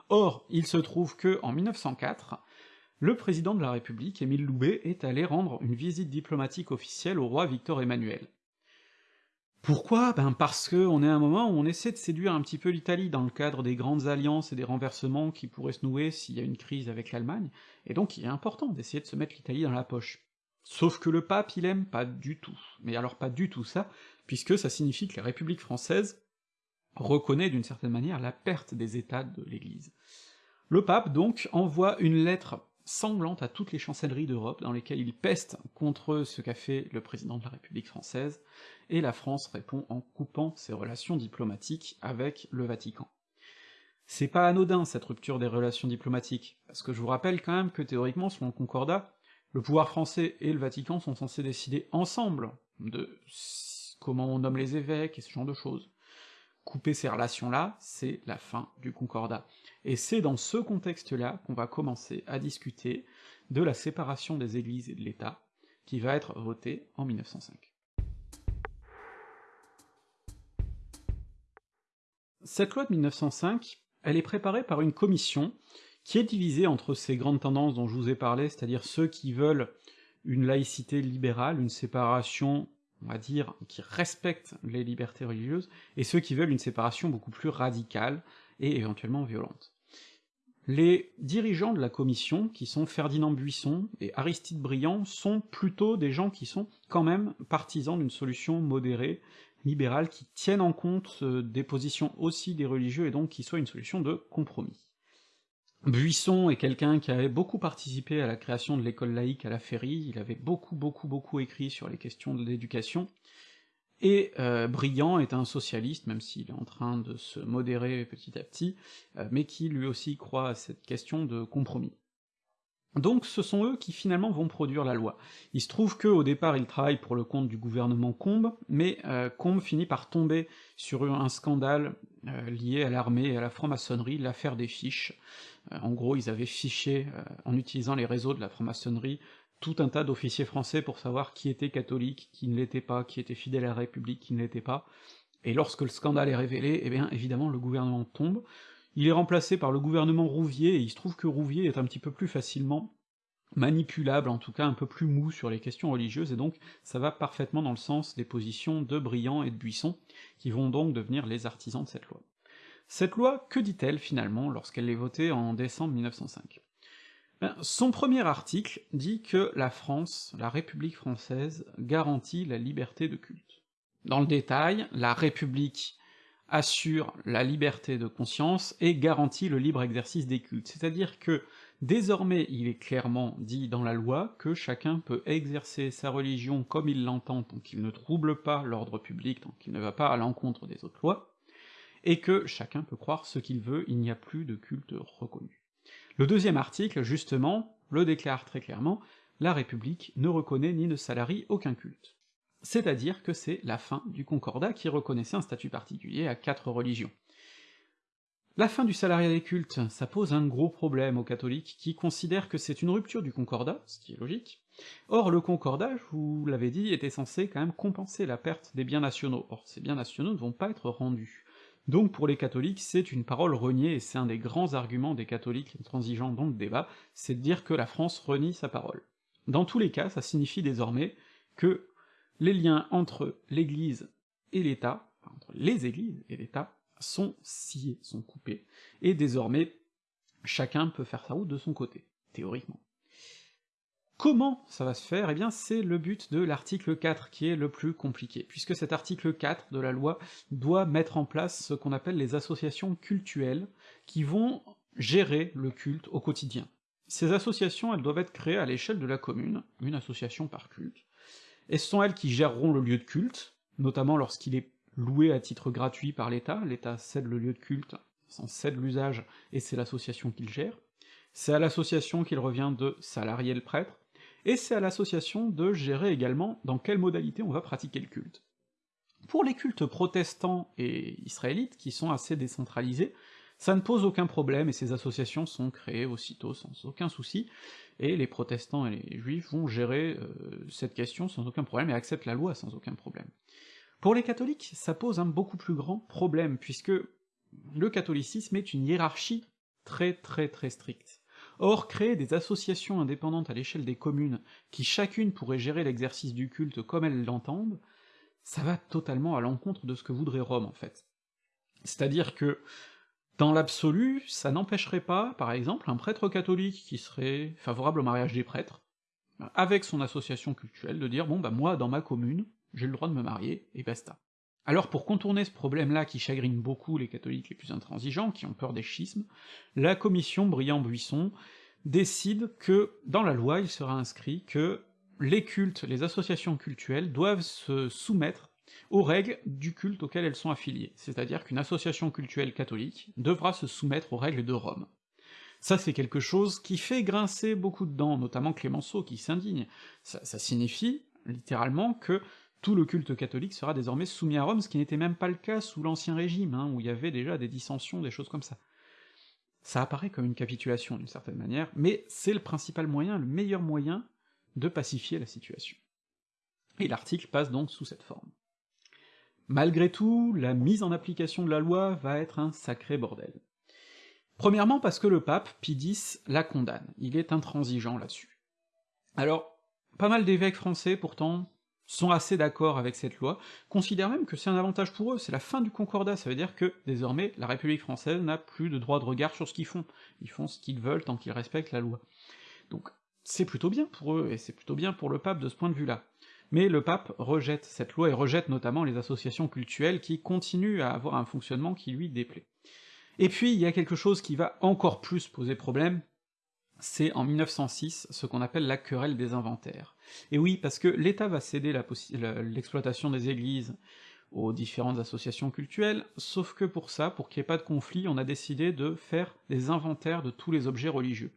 Or, il se trouve que, en 1904, le président de la République, Émile Loubet, est allé rendre une visite diplomatique officielle au roi Victor Emmanuel. Pourquoi? Ben parce que on est à un moment où on essaie de séduire un petit peu l'Italie dans le cadre des grandes alliances et des renversements qui pourraient se nouer s'il y a une crise avec l'Allemagne, et donc il est important d'essayer de se mettre l'Italie dans la poche. Sauf que le pape, il aime pas du tout. Mais alors pas du tout ça, puisque ça signifie que la République française reconnaît d'une certaine manière la perte des États de l'Église. Le pape, donc, envoie une lettre sanglante à toutes les chancelleries d'Europe, dans lesquelles il peste contre ce qu'a fait le président de la République française, et la France répond en coupant ses relations diplomatiques avec le Vatican. C'est pas anodin cette rupture des relations diplomatiques, parce que je vous rappelle quand même que théoriquement, selon le Concordat, le pouvoir français et le Vatican sont censés décider ensemble de comment on nomme les évêques et ce genre de choses. Couper ces relations-là, c'est la fin du concordat. Et c'est dans ce contexte-là qu'on va commencer à discuter de la séparation des églises et de l'État, qui va être votée en 1905. Cette loi de 1905, elle est préparée par une commission qui est divisé entre ces grandes tendances dont je vous ai parlé, c'est-à-dire ceux qui veulent une laïcité libérale, une séparation, on va dire, qui respecte les libertés religieuses, et ceux qui veulent une séparation beaucoup plus radicale et éventuellement violente. Les dirigeants de la commission, qui sont Ferdinand Buisson et Aristide Briand, sont plutôt des gens qui sont quand même partisans d'une solution modérée, libérale, qui tienne en compte euh, des positions aussi des religieux, et donc qui soit une solution de compromis. Buisson est quelqu'un qui avait beaucoup participé à la création de l'école laïque à la Féerie, il avait beaucoup beaucoup beaucoup écrit sur les questions de l'éducation, et euh, Briand est un socialiste, même s'il est en train de se modérer petit à petit, euh, mais qui lui aussi croit à cette question de compromis. Donc ce sont eux qui finalement vont produire la loi. Il se trouve qu'au départ ils travaillent pour le compte du gouvernement Combes, mais euh, Combes finit par tomber sur un scandale lié à l'armée et à la franc-maçonnerie, l'affaire des fiches. Euh, en gros, ils avaient fiché, en utilisant les réseaux de la franc-maçonnerie, tout un tas d'officiers français pour savoir qui était catholique, qui ne l'était pas, qui était fidèle à la République, qui ne l'était pas, et lorsque le scandale est révélé, eh bien évidemment le gouvernement tombe, il est remplacé par le gouvernement Rouvier, et il se trouve que Rouvier est un petit peu plus facilement manipulable, en tout cas un peu plus mou sur les questions religieuses, et donc ça va parfaitement dans le sens des positions de Briand et de Buisson, qui vont donc devenir les artisans de cette loi. Cette loi, que dit-elle finalement lorsqu'elle est votée en décembre 1905 ben, Son premier article dit que la France, la République française, garantit la liberté de culte. Dans le détail, la République assure la liberté de conscience et garantit le libre exercice des cultes, c'est-à-dire que Désormais, il est clairement dit dans la loi que chacun peut exercer sa religion comme il l'entend tant qu'il ne trouble pas l'ordre public, tant qu'il ne va pas à l'encontre des autres lois, et que chacun peut croire ce qu'il veut, il n'y a plus de culte reconnu. Le deuxième article, justement, le déclare très clairement, la République ne reconnaît ni ne salarie aucun culte. C'est-à-dire que c'est la fin du Concordat qui reconnaissait un statut particulier à quatre religions. La fin du salariat des cultes, ça pose un gros problème aux catholiques qui considèrent que c'est une rupture du concordat, ce qui est logique. Or, le concordat, je vous l'avais dit, était censé quand même compenser la perte des biens nationaux. Or, ces biens nationaux ne vont pas être rendus. Donc pour les catholiques, c'est une parole reniée, et c'est un des grands arguments des catholiques transigeants dans le débat, c'est de dire que la France renie sa parole. Dans tous les cas, ça signifie désormais que les liens entre l'Église et l'État, entre les églises et l'État, sont sciés, sont coupés, et désormais, chacun peut faire sa route de son côté, théoriquement. Comment ça va se faire? Eh bien c'est le but de l'article 4 qui est le plus compliqué, puisque cet article 4 de la loi doit mettre en place ce qu'on appelle les associations cultuelles, qui vont gérer le culte au quotidien. Ces associations, elles doivent être créées à l'échelle de la commune, une association par culte, et ce sont elles qui géreront le lieu de culte, notamment lorsqu'il est loué à titre gratuit par l'État, l'État cède le lieu de culte, s'en cède l'usage, et c'est l'association qui le gère, c'est à l'association qu'il revient de salarier le prêtre, et c'est à l'association de gérer également dans quelle modalité on va pratiquer le culte. Pour les cultes protestants et israélites, qui sont assez décentralisés, ça ne pose aucun problème, et ces associations sont créées aussitôt sans aucun souci, et les protestants et les juifs vont gérer euh, cette question sans aucun problème, et acceptent la loi sans aucun problème. Pour les catholiques, ça pose un beaucoup plus grand problème, puisque le catholicisme est une hiérarchie très très très stricte. Or, créer des associations indépendantes à l'échelle des communes, qui chacune pourrait gérer l'exercice du culte comme elles l'entendent, ça va totalement à l'encontre de ce que voudrait Rome, en fait. C'est-à-dire que, dans l'absolu, ça n'empêcherait pas, par exemple, un prêtre catholique qui serait favorable au mariage des prêtres, avec son association cultuelle, de dire bon bah moi, dans ma commune, j'ai le droit de me marier, et basta. Alors pour contourner ce problème-là qui chagrine beaucoup les catholiques les plus intransigeants, qui ont peur des schismes, la commission Briand-Buisson décide que, dans la loi, il sera inscrit que les cultes, les associations cultuelles doivent se soumettre aux règles du culte auquel elles sont affiliées, c'est-à-dire qu'une association cultuelle catholique devra se soumettre aux règles de Rome. Ça, c'est quelque chose qui fait grincer beaucoup de dents, notamment Clémenceau, qui s'indigne. Ça, ça signifie, littéralement, que tout le culte catholique sera désormais soumis à Rome, ce qui n'était même pas le cas sous l'Ancien Régime, hein, où il y avait déjà des dissensions, des choses comme ça. Ça apparaît comme une capitulation d'une certaine manière, mais c'est le principal moyen, le meilleur moyen de pacifier la situation. Et l'article passe donc sous cette forme. Malgré tout, la mise en application de la loi va être un sacré bordel. Premièrement parce que le pape, Pie X, la condamne, il est intransigeant là-dessus. Alors, pas mal d'évêques français, pourtant, sont assez d'accord avec cette loi, considèrent même que c'est un avantage pour eux, c'est la fin du concordat, ça veut dire que, désormais, la République française n'a plus de droit de regard sur ce qu'ils font, ils font ce qu'ils veulent tant qu'ils respectent la loi. Donc c'est plutôt bien pour eux, et c'est plutôt bien pour le pape de ce point de vue-là. Mais le pape rejette cette loi, et rejette notamment les associations cultuelles qui continuent à avoir un fonctionnement qui lui déplaît. Et puis il y a quelque chose qui va encore plus poser problème, c'est en 1906 ce qu'on appelle la querelle des inventaires. Et oui, parce que l'État va céder l'exploitation des églises aux différentes associations cultuelles, sauf que pour ça, pour qu'il n'y ait pas de conflit, on a décidé de faire des inventaires de tous les objets religieux.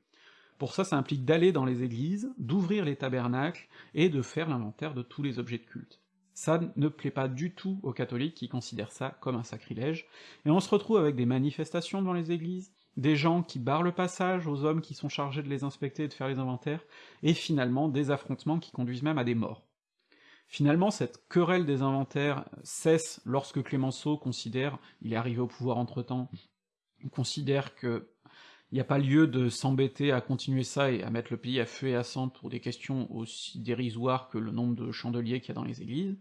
Pour ça, ça implique d'aller dans les églises, d'ouvrir les tabernacles, et de faire l'inventaire de tous les objets de culte. Ça ne plaît pas du tout aux catholiques qui considèrent ça comme un sacrilège, et on se retrouve avec des manifestations dans les églises, des gens qui barrent le passage aux hommes qui sont chargés de les inspecter et de faire les inventaires, et finalement des affrontements qui conduisent même à des morts. Finalement, cette querelle des inventaires cesse lorsque Clémenceau considère, il est arrivé au pouvoir entre-temps, considère que il n'y a pas lieu de s'embêter à continuer ça et à mettre le pays à feu et à sang pour des questions aussi dérisoires que le nombre de chandeliers qu'il y a dans les églises,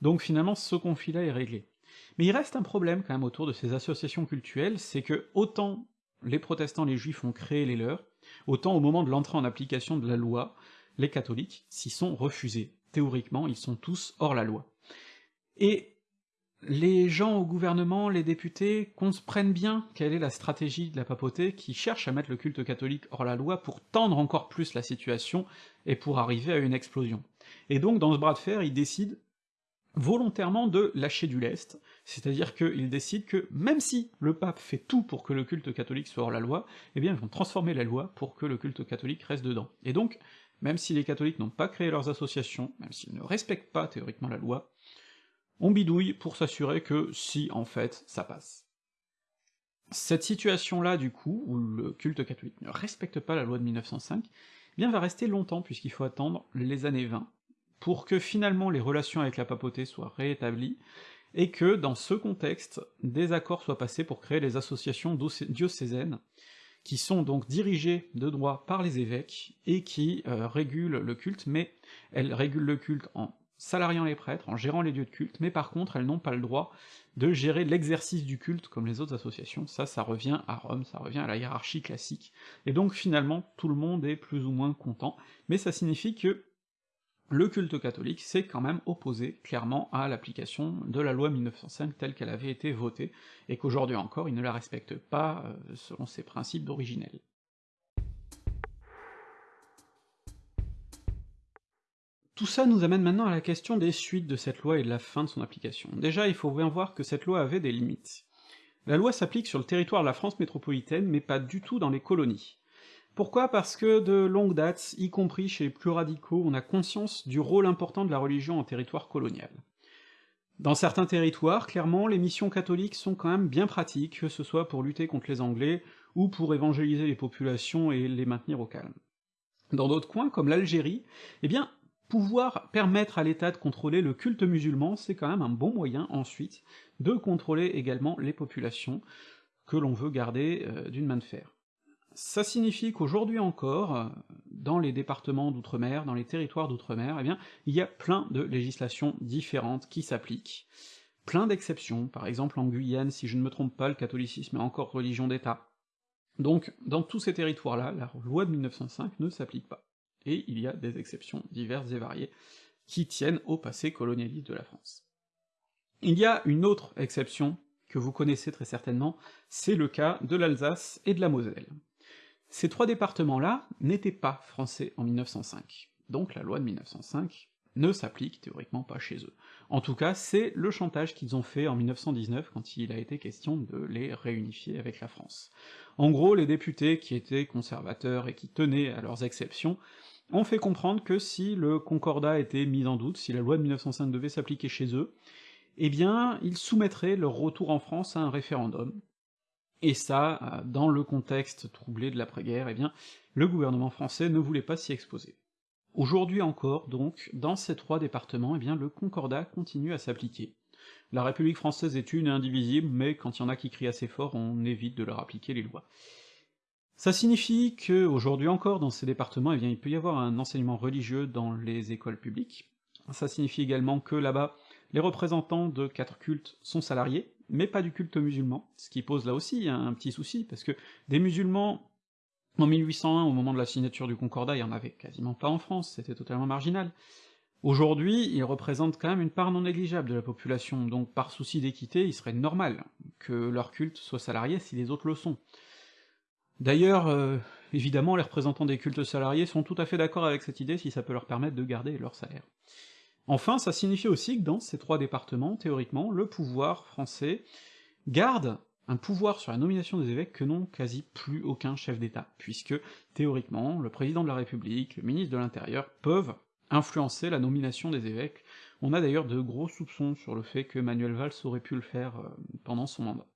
donc finalement ce conflit-là est réglé. Mais il reste un problème quand même autour de ces associations cultuelles, c'est que autant les protestants, les juifs ont créé les leurs, autant au moment de l'entrée en application de la loi, les catholiques s'y sont refusés. Théoriquement, ils sont tous hors la loi. Et les gens au gouvernement, les députés, comprennent bien quelle est la stratégie de la papauté qui cherche à mettre le culte catholique hors la loi pour tendre encore plus la situation et pour arriver à une explosion. Et donc, dans ce bras de fer, ils décident volontairement de lâcher du lest, c'est-à-dire qu'ils décident que même si le pape fait tout pour que le culte catholique soit hors la loi, eh bien ils vont transformer la loi pour que le culte catholique reste dedans. Et donc, même si les catholiques n'ont pas créé leurs associations, même s'ils ne respectent pas théoriquement la loi, on bidouille pour s'assurer que si, en fait, ça passe. Cette situation-là, du coup, où le culte catholique ne respecte pas la loi de 1905, eh bien va rester longtemps, puisqu'il faut attendre les années 20, pour que finalement les relations avec la papauté soient réétablies, et que, dans ce contexte, des accords soient passés pour créer les associations diocésaines, qui sont donc dirigées de droit par les évêques, et qui euh, régulent le culte, mais elles régulent le culte en salariant les prêtres, en gérant les lieux de culte, mais par contre elles n'ont pas le droit de gérer l'exercice du culte comme les autres associations, ça, ça revient à Rome, ça revient à la hiérarchie classique, et donc finalement tout le monde est plus ou moins content, mais ça signifie que le culte catholique s'est quand même opposé clairement à l'application de la loi 1905 telle qu'elle avait été votée, et qu'aujourd'hui encore il ne la respecte pas euh, selon ses principes originels. Tout ça nous amène maintenant à la question des suites de cette loi et de la fin de son application. Déjà, il faut bien voir que cette loi avait des limites. La loi s'applique sur le territoire de la France métropolitaine, mais pas du tout dans les colonies. Pourquoi Parce que de longue date, y compris chez les plus radicaux, on a conscience du rôle important de la religion en territoire colonial. Dans certains territoires, clairement, les missions catholiques sont quand même bien pratiques, que ce soit pour lutter contre les Anglais, ou pour évangéliser les populations et les maintenir au calme. Dans d'autres coins, comme l'Algérie, eh bien, pouvoir permettre à l'État de contrôler le culte musulman, c'est quand même un bon moyen, ensuite, de contrôler également les populations que l'on veut garder euh, d'une main de fer. Ça signifie qu'aujourd'hui encore, dans les départements d'outre-mer, dans les territoires d'outre-mer, eh bien, il y a plein de législations différentes qui s'appliquent, plein d'exceptions, par exemple en Guyane, si je ne me trompe pas, le catholicisme est encore religion d'État. Donc, dans tous ces territoires-là, la loi de 1905 ne s'applique pas. Et il y a des exceptions diverses et variées, qui tiennent au passé colonialiste de la France. Il y a une autre exception que vous connaissez très certainement, c'est le cas de l'Alsace et de la Moselle. Ces trois départements-là n'étaient pas français en 1905, donc la loi de 1905 ne s'applique théoriquement pas chez eux. En tout cas, c'est le chantage qu'ils ont fait en 1919 quand il a été question de les réunifier avec la France. En gros, les députés qui étaient conservateurs et qui tenaient à leurs exceptions ont fait comprendre que si le concordat était mis en doute, si la loi de 1905 devait s'appliquer chez eux, eh bien, ils soumettraient leur retour en France à un référendum, et ça, euh, dans le contexte troublé de l'après-guerre, eh bien, le gouvernement français ne voulait pas s'y exposer. Aujourd'hui encore, donc, dans ces trois départements, eh bien, le concordat continue à s'appliquer. La République française est une et indivisible, mais quand il y en a qui crient assez fort, on évite de leur appliquer les lois. Ça signifie que, aujourd'hui encore, dans ces départements, eh bien, il peut y avoir un enseignement religieux dans les écoles publiques. Ça signifie également que là-bas, les représentants de quatre cultes sont salariés, mais pas du culte musulman, ce qui pose là aussi un, petit souci, parce que des musulmans, en 1801, au moment de la signature du Concordat, il y en avait quasiment pas en France, c'était totalement marginal. Aujourd'hui, ils représentent quand même une part non négligeable de la population, donc par souci d'équité, il serait normal que leur culte soit salarié si les autres le sont. D'ailleurs, euh, évidemment, les représentants des cultes salariés sont tout à fait d'accord avec cette idée si ça peut leur permettre de garder leur salaire. Enfin, ça signifie aussi que dans ces trois départements, théoriquement, le pouvoir français garde un pouvoir sur la nomination des évêques que n'ont quasi plus aucun chef d'État, puisque, théoriquement, le président de la République, le ministre de l'Intérieur peuvent influencer la nomination des évêques. On a d'ailleurs de gros soupçons sur le fait que Manuel Valls aurait pu le faire euh, pendant son mandat.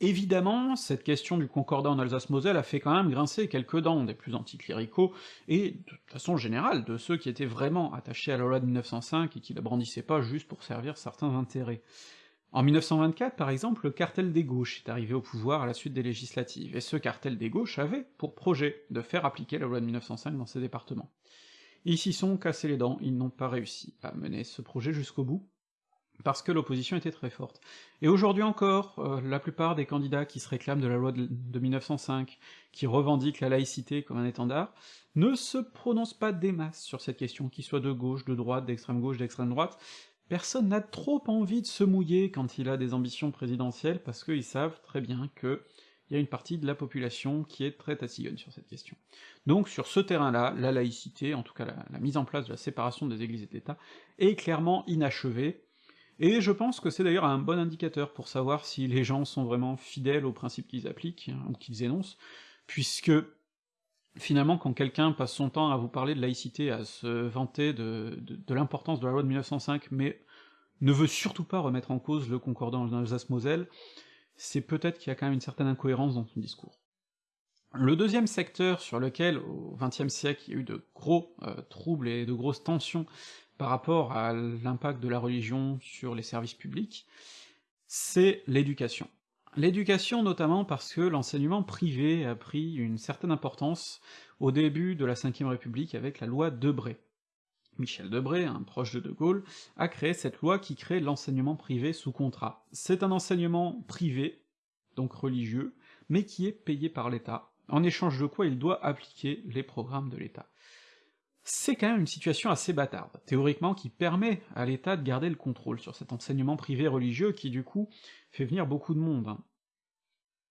Évidemment, cette question du concordat en Alsace-Moselle a fait quand même grincer quelques dents des plus anticléricaux, et de façon générale de ceux qui étaient vraiment attachés à la loi de 1905 et qui la brandissaient pas juste pour servir certains intérêts. En 1924, par exemple, le cartel des gauches est arrivé au pouvoir à la suite des législatives, et ce cartel des gauches avait pour projet de faire appliquer la loi de 1905 dans ces départements. Ils s'y sont cassés les dents, ils n'ont pas réussi à mener ce projet jusqu'au bout, parce que l'opposition était très forte. Et aujourd'hui encore, euh, la plupart des candidats qui se réclament de la loi de, de 1905, qui revendiquent la laïcité comme un étendard, ne se prononcent pas des masses sur cette question, qu'ils soient de gauche, de droite, d'extrême gauche, d'extrême droite, personne n'a trop envie de se mouiller quand il a des ambitions présidentielles, parce qu'ils savent très bien que il y a une partie de la population qui est très tassillonne sur cette question. Donc sur ce terrain-là, la laïcité, en tout cas la, la, mise en place de la séparation des églises et de l'État, est clairement inachevée, et je pense que c'est d'ailleurs un bon indicateur pour savoir si les gens sont vraiment fidèles aux principes qu'ils appliquent, hein, ou qu'ils énoncent, puisque finalement, quand quelqu'un passe son temps à vous parler de laïcité, à se vanter de, l'importance de la loi de 1905, mais ne veut surtout pas remettre en cause le concordant en Alsace-Moselle, c'est peut-être qu'il y a quand même une certaine incohérence dans son discours. Le deuxième secteur sur lequel, au XXe siècle, il y a eu de gros euh, troubles et de grosses tensions par rapport à l'impact de la religion sur les services publics, c'est l'éducation. L'éducation notamment parce que l'enseignement privé a pris une certaine importance au début de la Ve République avec la loi Debré. Michel Debré, un proche de De Gaulle, a créé cette loi qui crée l'enseignement privé sous contrat. C'est un enseignement privé, donc religieux, mais qui est payé par l'État, en échange de quoi il doit appliquer les programmes de l'État. C'est quand même une situation assez bâtarde, théoriquement qui permet à l'État de garder le contrôle sur cet enseignement privé religieux qui du coup fait venir beaucoup de monde.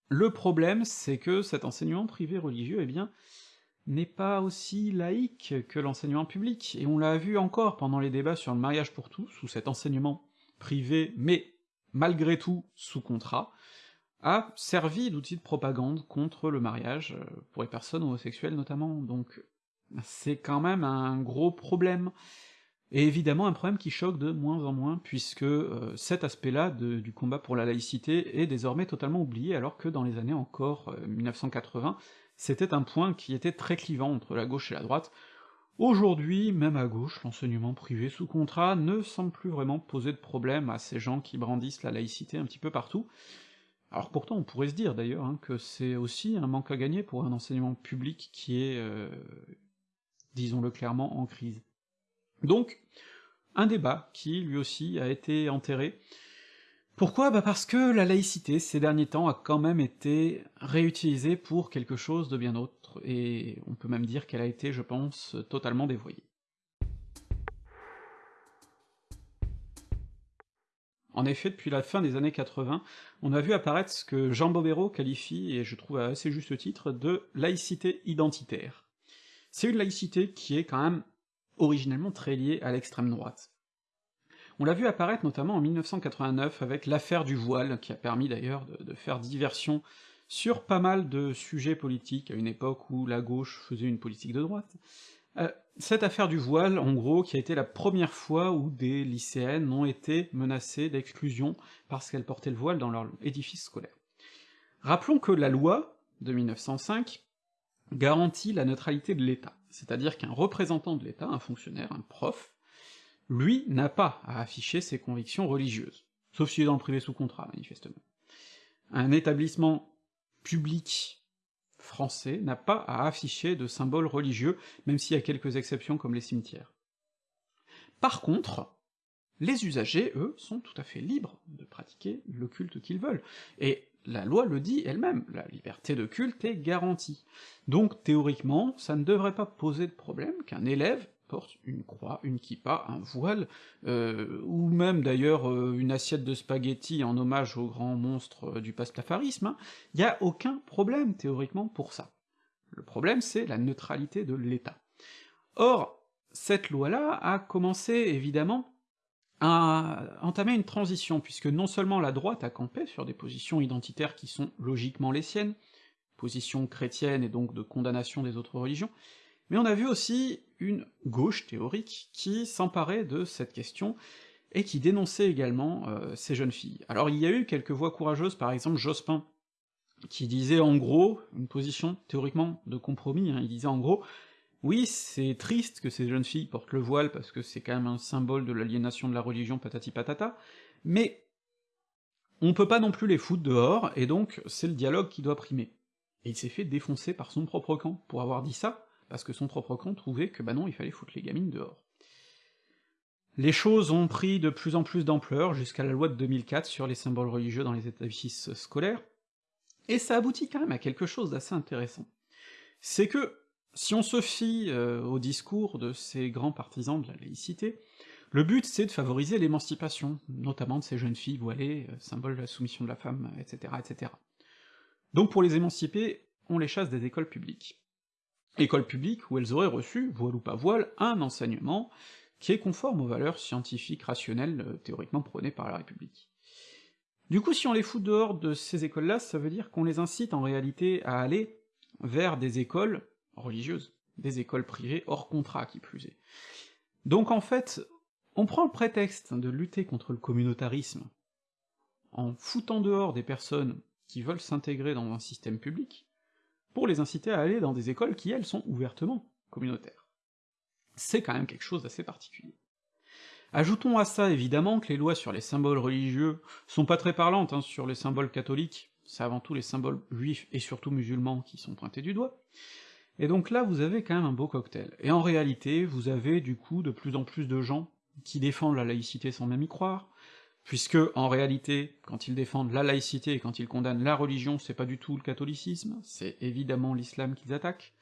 Le problème, c'est que cet enseignement privé religieux, eh bien, n'est pas aussi laïque que l'enseignement public, et on l'a vu encore pendant les débats sur le mariage pour tous, où cet enseignement privé, mais malgré tout sous contrat, a servi d'outil de propagande contre le mariage, euh, pour les personnes homosexuelles notamment, donc c'est quand même un gros problème. Et évidemment un problème qui choque de moins en moins, puisque euh, cet aspect-là du combat pour la laïcité est désormais totalement oublié, alors que dans les années encore euh, 1980, c'était un point qui était très clivant entre la gauche et la droite. Aujourd'hui, même à gauche, l'enseignement privé sous contrat ne semble plus vraiment poser de problème à ces gens qui brandissent la laïcité un petit peu partout. Alors pourtant, on pourrait se dire d'ailleurs hein, que c'est aussi un manque à gagner pour un enseignement public qui est, euh, disons-le clairement, en crise. Donc, un débat qui, lui aussi, a été enterré, pourquoi? Bah parce que la laïcité, ces derniers temps, a quand même été réutilisée pour quelque chose de bien autre, et on peut même dire qu'elle a été, je pense, totalement dévoyée. En effet, depuis la fin des années 80, on a vu apparaître ce que Jean Bobéro qualifie, et je trouve à assez juste titre, de laïcité identitaire. C'est une laïcité qui est quand même originellement très liée à l'extrême droite. On l'a vu apparaître notamment en 1989 avec l'affaire du voile, qui a permis d'ailleurs de, faire diversion sur pas mal de sujets politiques à une époque où la gauche faisait une politique de droite. Euh, cette affaire du voile, en gros, qui a été la première fois où des lycéennes ont été menacées d'exclusion parce qu'elles portaient le voile dans leur édifice scolaire. Rappelons que la loi de 1905 garantit la neutralité de l'État, c'est-à-dire qu'un représentant de l'État, un fonctionnaire, un prof, lui n'a pas à afficher ses convictions religieuses, sauf s'il est dans le privé sous contrat, manifestement. Un établissement public français n'a pas à afficher de symboles religieux, même s'il y a quelques exceptions comme les cimetières. Par contre, les usagers, eux, sont tout à fait libres de pratiquer le culte qu'ils veulent, et la loi le dit elle-même, la liberté de culte est garantie. Donc théoriquement, ça ne devrait pas poser de problème qu'un élève porte une croix, une kippa, un voile, euh, ou même d'ailleurs euh, une assiette de spaghettis en hommage au grand monstre euh, du pastafarisme, il hein, y a aucun problème théoriquement pour ça. Le problème c'est la neutralité de l'État. Or, cette loi-là a commencé évidemment à entamer une transition, puisque non seulement la droite a campé sur des positions identitaires qui sont logiquement les siennes, positions chrétiennes et donc de condamnation des autres religions, mais on a vu aussi une gauche théorique qui s'emparait de cette question, et qui dénonçait également euh, ces jeunes filles. Alors il y a eu quelques voix courageuses, par exemple Jospin, qui disait en gros, une position théoriquement de compromis, hein, il disait en gros, oui, c'est triste que ces jeunes filles portent le voile, parce que c'est quand même un symbole de l'aliénation de la religion patati patata, mais on peut pas non plus les foutre dehors, et donc c'est le dialogue qui doit primer. Et il s'est fait défoncer par son propre camp pour avoir dit ça, parce que son propre camp trouvait que bah non, il fallait foutre les gamines dehors. Les choses ont pris de plus en plus d'ampleur jusqu'à la loi de 2004 sur les symboles religieux dans les établissements scolaires, et ça aboutit quand même à quelque chose d'assez intéressant. C'est que, si on se fie euh, au discours de ces grands partisans de la laïcité, le but c'est de favoriser l'émancipation, notamment de ces jeunes filles voilées, euh, symbole de la soumission de la femme, etc., etc. Donc pour les émanciper, on les chasse des écoles publiques école publique où elles auraient reçu, voile ou pas voile, un enseignement qui est conforme aux valeurs scientifiques rationnelles euh, théoriquement prônées par la République. Du coup, si on les fout dehors de ces écoles-là, ça veut dire qu'on les incite en réalité à aller vers des écoles religieuses, des écoles privées hors contrat qui plus est. Donc en fait, on prend le prétexte de lutter contre le communautarisme en foutant dehors des personnes qui veulent s'intégrer dans un système public, pour les inciter à aller dans des écoles qui, elles, sont ouvertement communautaires. C'est quand même quelque chose d'assez particulier. Ajoutons à ça évidemment que les lois sur les symboles religieux sont pas très parlantes hein, sur les symboles catholiques, c'est avant tout les symboles juifs et surtout musulmans qui sont pointés du doigt, et donc là vous avez quand même un beau cocktail. Et en réalité, vous avez du coup de plus en plus de gens qui défendent la laïcité sans même y croire, puisque en réalité, quand ils défendent la laïcité et quand ils condamnent la religion, c'est pas du tout le catholicisme, c'est évidemment l'islam qu'ils attaquent.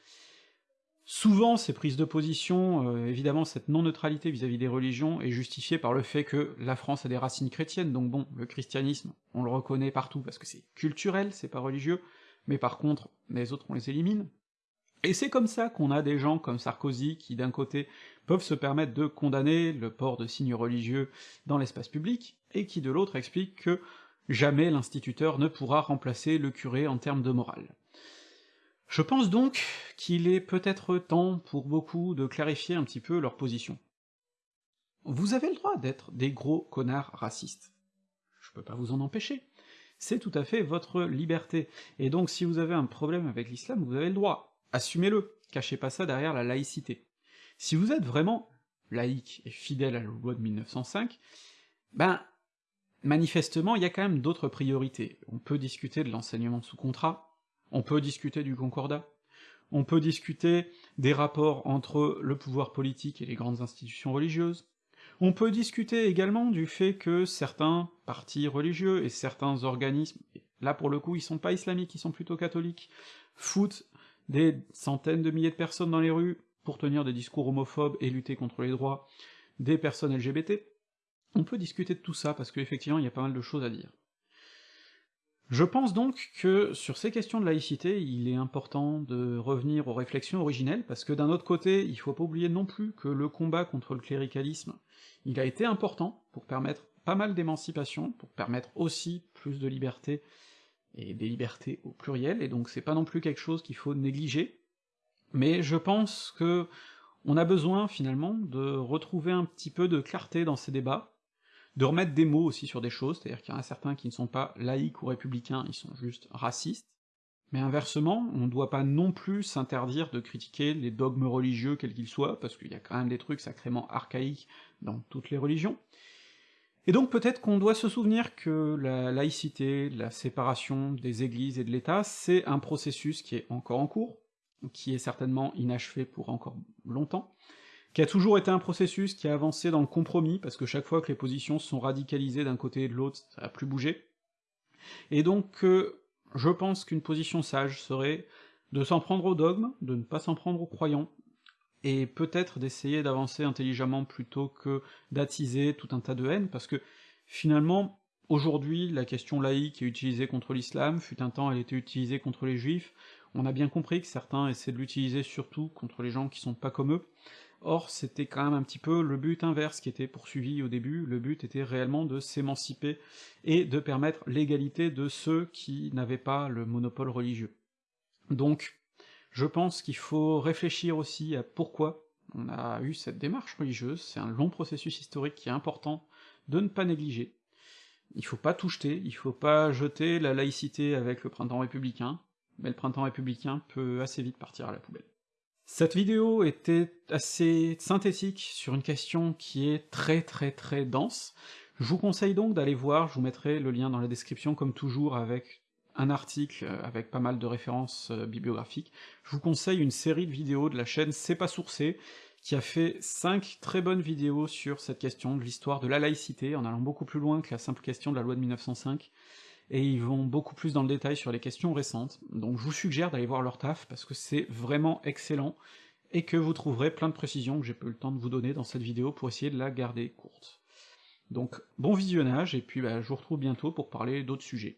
Souvent, ces prises de position, euh, évidemment cette non-neutralité vis-à-vis des religions est justifiée par le fait que la France a des racines chrétiennes, donc bon, le christianisme, on le reconnaît partout parce que c'est culturel, c'est pas religieux, mais par contre, les autres on les élimine. Et c'est comme ça qu'on a des gens comme Sarkozy qui, d'un côté, peuvent se permettre de condamner le port de signes religieux dans l'espace public, et qui de l'autre expliquent que jamais l'instituteur ne pourra remplacer le curé en termes de morale. Je pense donc qu'il est peut-être temps pour beaucoup de clarifier un petit peu leur position. Vous avez le droit d'être des gros connards racistes. Je peux pas vous en empêcher. C'est tout à fait votre liberté. Et donc si vous avez un problème avec l'islam, vous avez le droit assumez-le, cachez pas ça derrière la laïcité. Si vous êtes vraiment laïque et fidèle à la loi de 1905, ben, manifestement, il y a quand même d'autres priorités. On peut discuter de l'enseignement sous contrat, on peut discuter du concordat, on peut discuter des rapports entre le pouvoir politique et les grandes institutions religieuses, on peut discuter également du fait que certains partis religieux et certains organismes, là pour le coup ils sont pas islamiques, ils sont plutôt catholiques, foutent des centaines de milliers de personnes dans les rues pour tenir des discours homophobes et lutter contre les droits des personnes LGBT, on peut discuter de tout ça, parce qu'effectivement il y a pas mal de choses à dire. Je pense donc que sur ces questions de laïcité, il est important de revenir aux réflexions originelles, parce que d'un autre côté, il faut pas oublier non plus que le combat contre le cléricalisme, il a été important pour permettre pas mal d'émancipation, pour permettre aussi plus de liberté et des libertés au pluriel, et donc c'est pas non plus quelque chose qu'il faut négliger, mais je pense que on a besoin finalement de retrouver un petit peu de clarté dans ces débats, de remettre des mots aussi sur des choses, c'est-à-dire qu'il y en a certains qui ne sont pas laïcs ou républicains, ils sont juste racistes, mais inversement, on ne doit pas non plus s'interdire de critiquer les dogmes religieux quels qu'ils soient, parce qu'il y a quand même des trucs sacrément archaïques dans toutes les religions, et donc peut-être qu'on doit se souvenir que la laïcité, la séparation des églises et de l'État, c'est un processus qui est encore en cours, qui est certainement inachevé pour encore longtemps, qui a toujours été un processus qui a avancé dans le compromis, parce que chaque fois que les positions sont radicalisées d'un côté et de l'autre, ça a plus bougé. Et donc euh, je pense qu'une position sage serait de s'en prendre au dogme, de ne pas s'en prendre aux croyants, et peut-être d'essayer d'avancer intelligemment plutôt que d'attiser tout un tas de haine, parce que finalement, aujourd'hui, la question laïque est utilisée contre l'islam, fut un temps elle était utilisée contre les juifs, on a bien compris que certains essaient de l'utiliser surtout contre les gens qui sont pas comme eux, or c'était quand même un petit peu le but inverse qui était poursuivi au début, le but était réellement de s'émanciper et de permettre l'égalité de ceux qui n'avaient pas le monopole religieux. Donc, je pense qu'il faut réfléchir aussi à pourquoi on a eu cette démarche religieuse, c'est un long processus historique qui est important de ne pas négliger. Il faut pas tout jeter, il faut pas jeter la laïcité avec le printemps républicain, mais le printemps républicain peut assez vite partir à la poubelle. Cette vidéo était assez synthétique sur une question qui est très très très dense, je vous conseille donc d'aller voir, je vous mettrai le lien dans la description comme toujours avec un article euh, avec pas mal de références euh, bibliographiques, je vous conseille une série de vidéos de la chaîne C'est pas sourcé, qui a fait cinq très bonnes vidéos sur cette question de l'histoire de la laïcité, en allant beaucoup plus loin que la simple question de la loi de 1905, et ils vont beaucoup plus dans le détail sur les questions récentes, donc je vous suggère d'aller voir leur taf, parce que c'est vraiment excellent, et que vous trouverez plein de précisions que j'ai pas eu le temps de vous donner dans cette vidéo pour essayer de la garder courte. Donc bon visionnage, et puis bah, je vous retrouve bientôt pour parler d'autres sujets.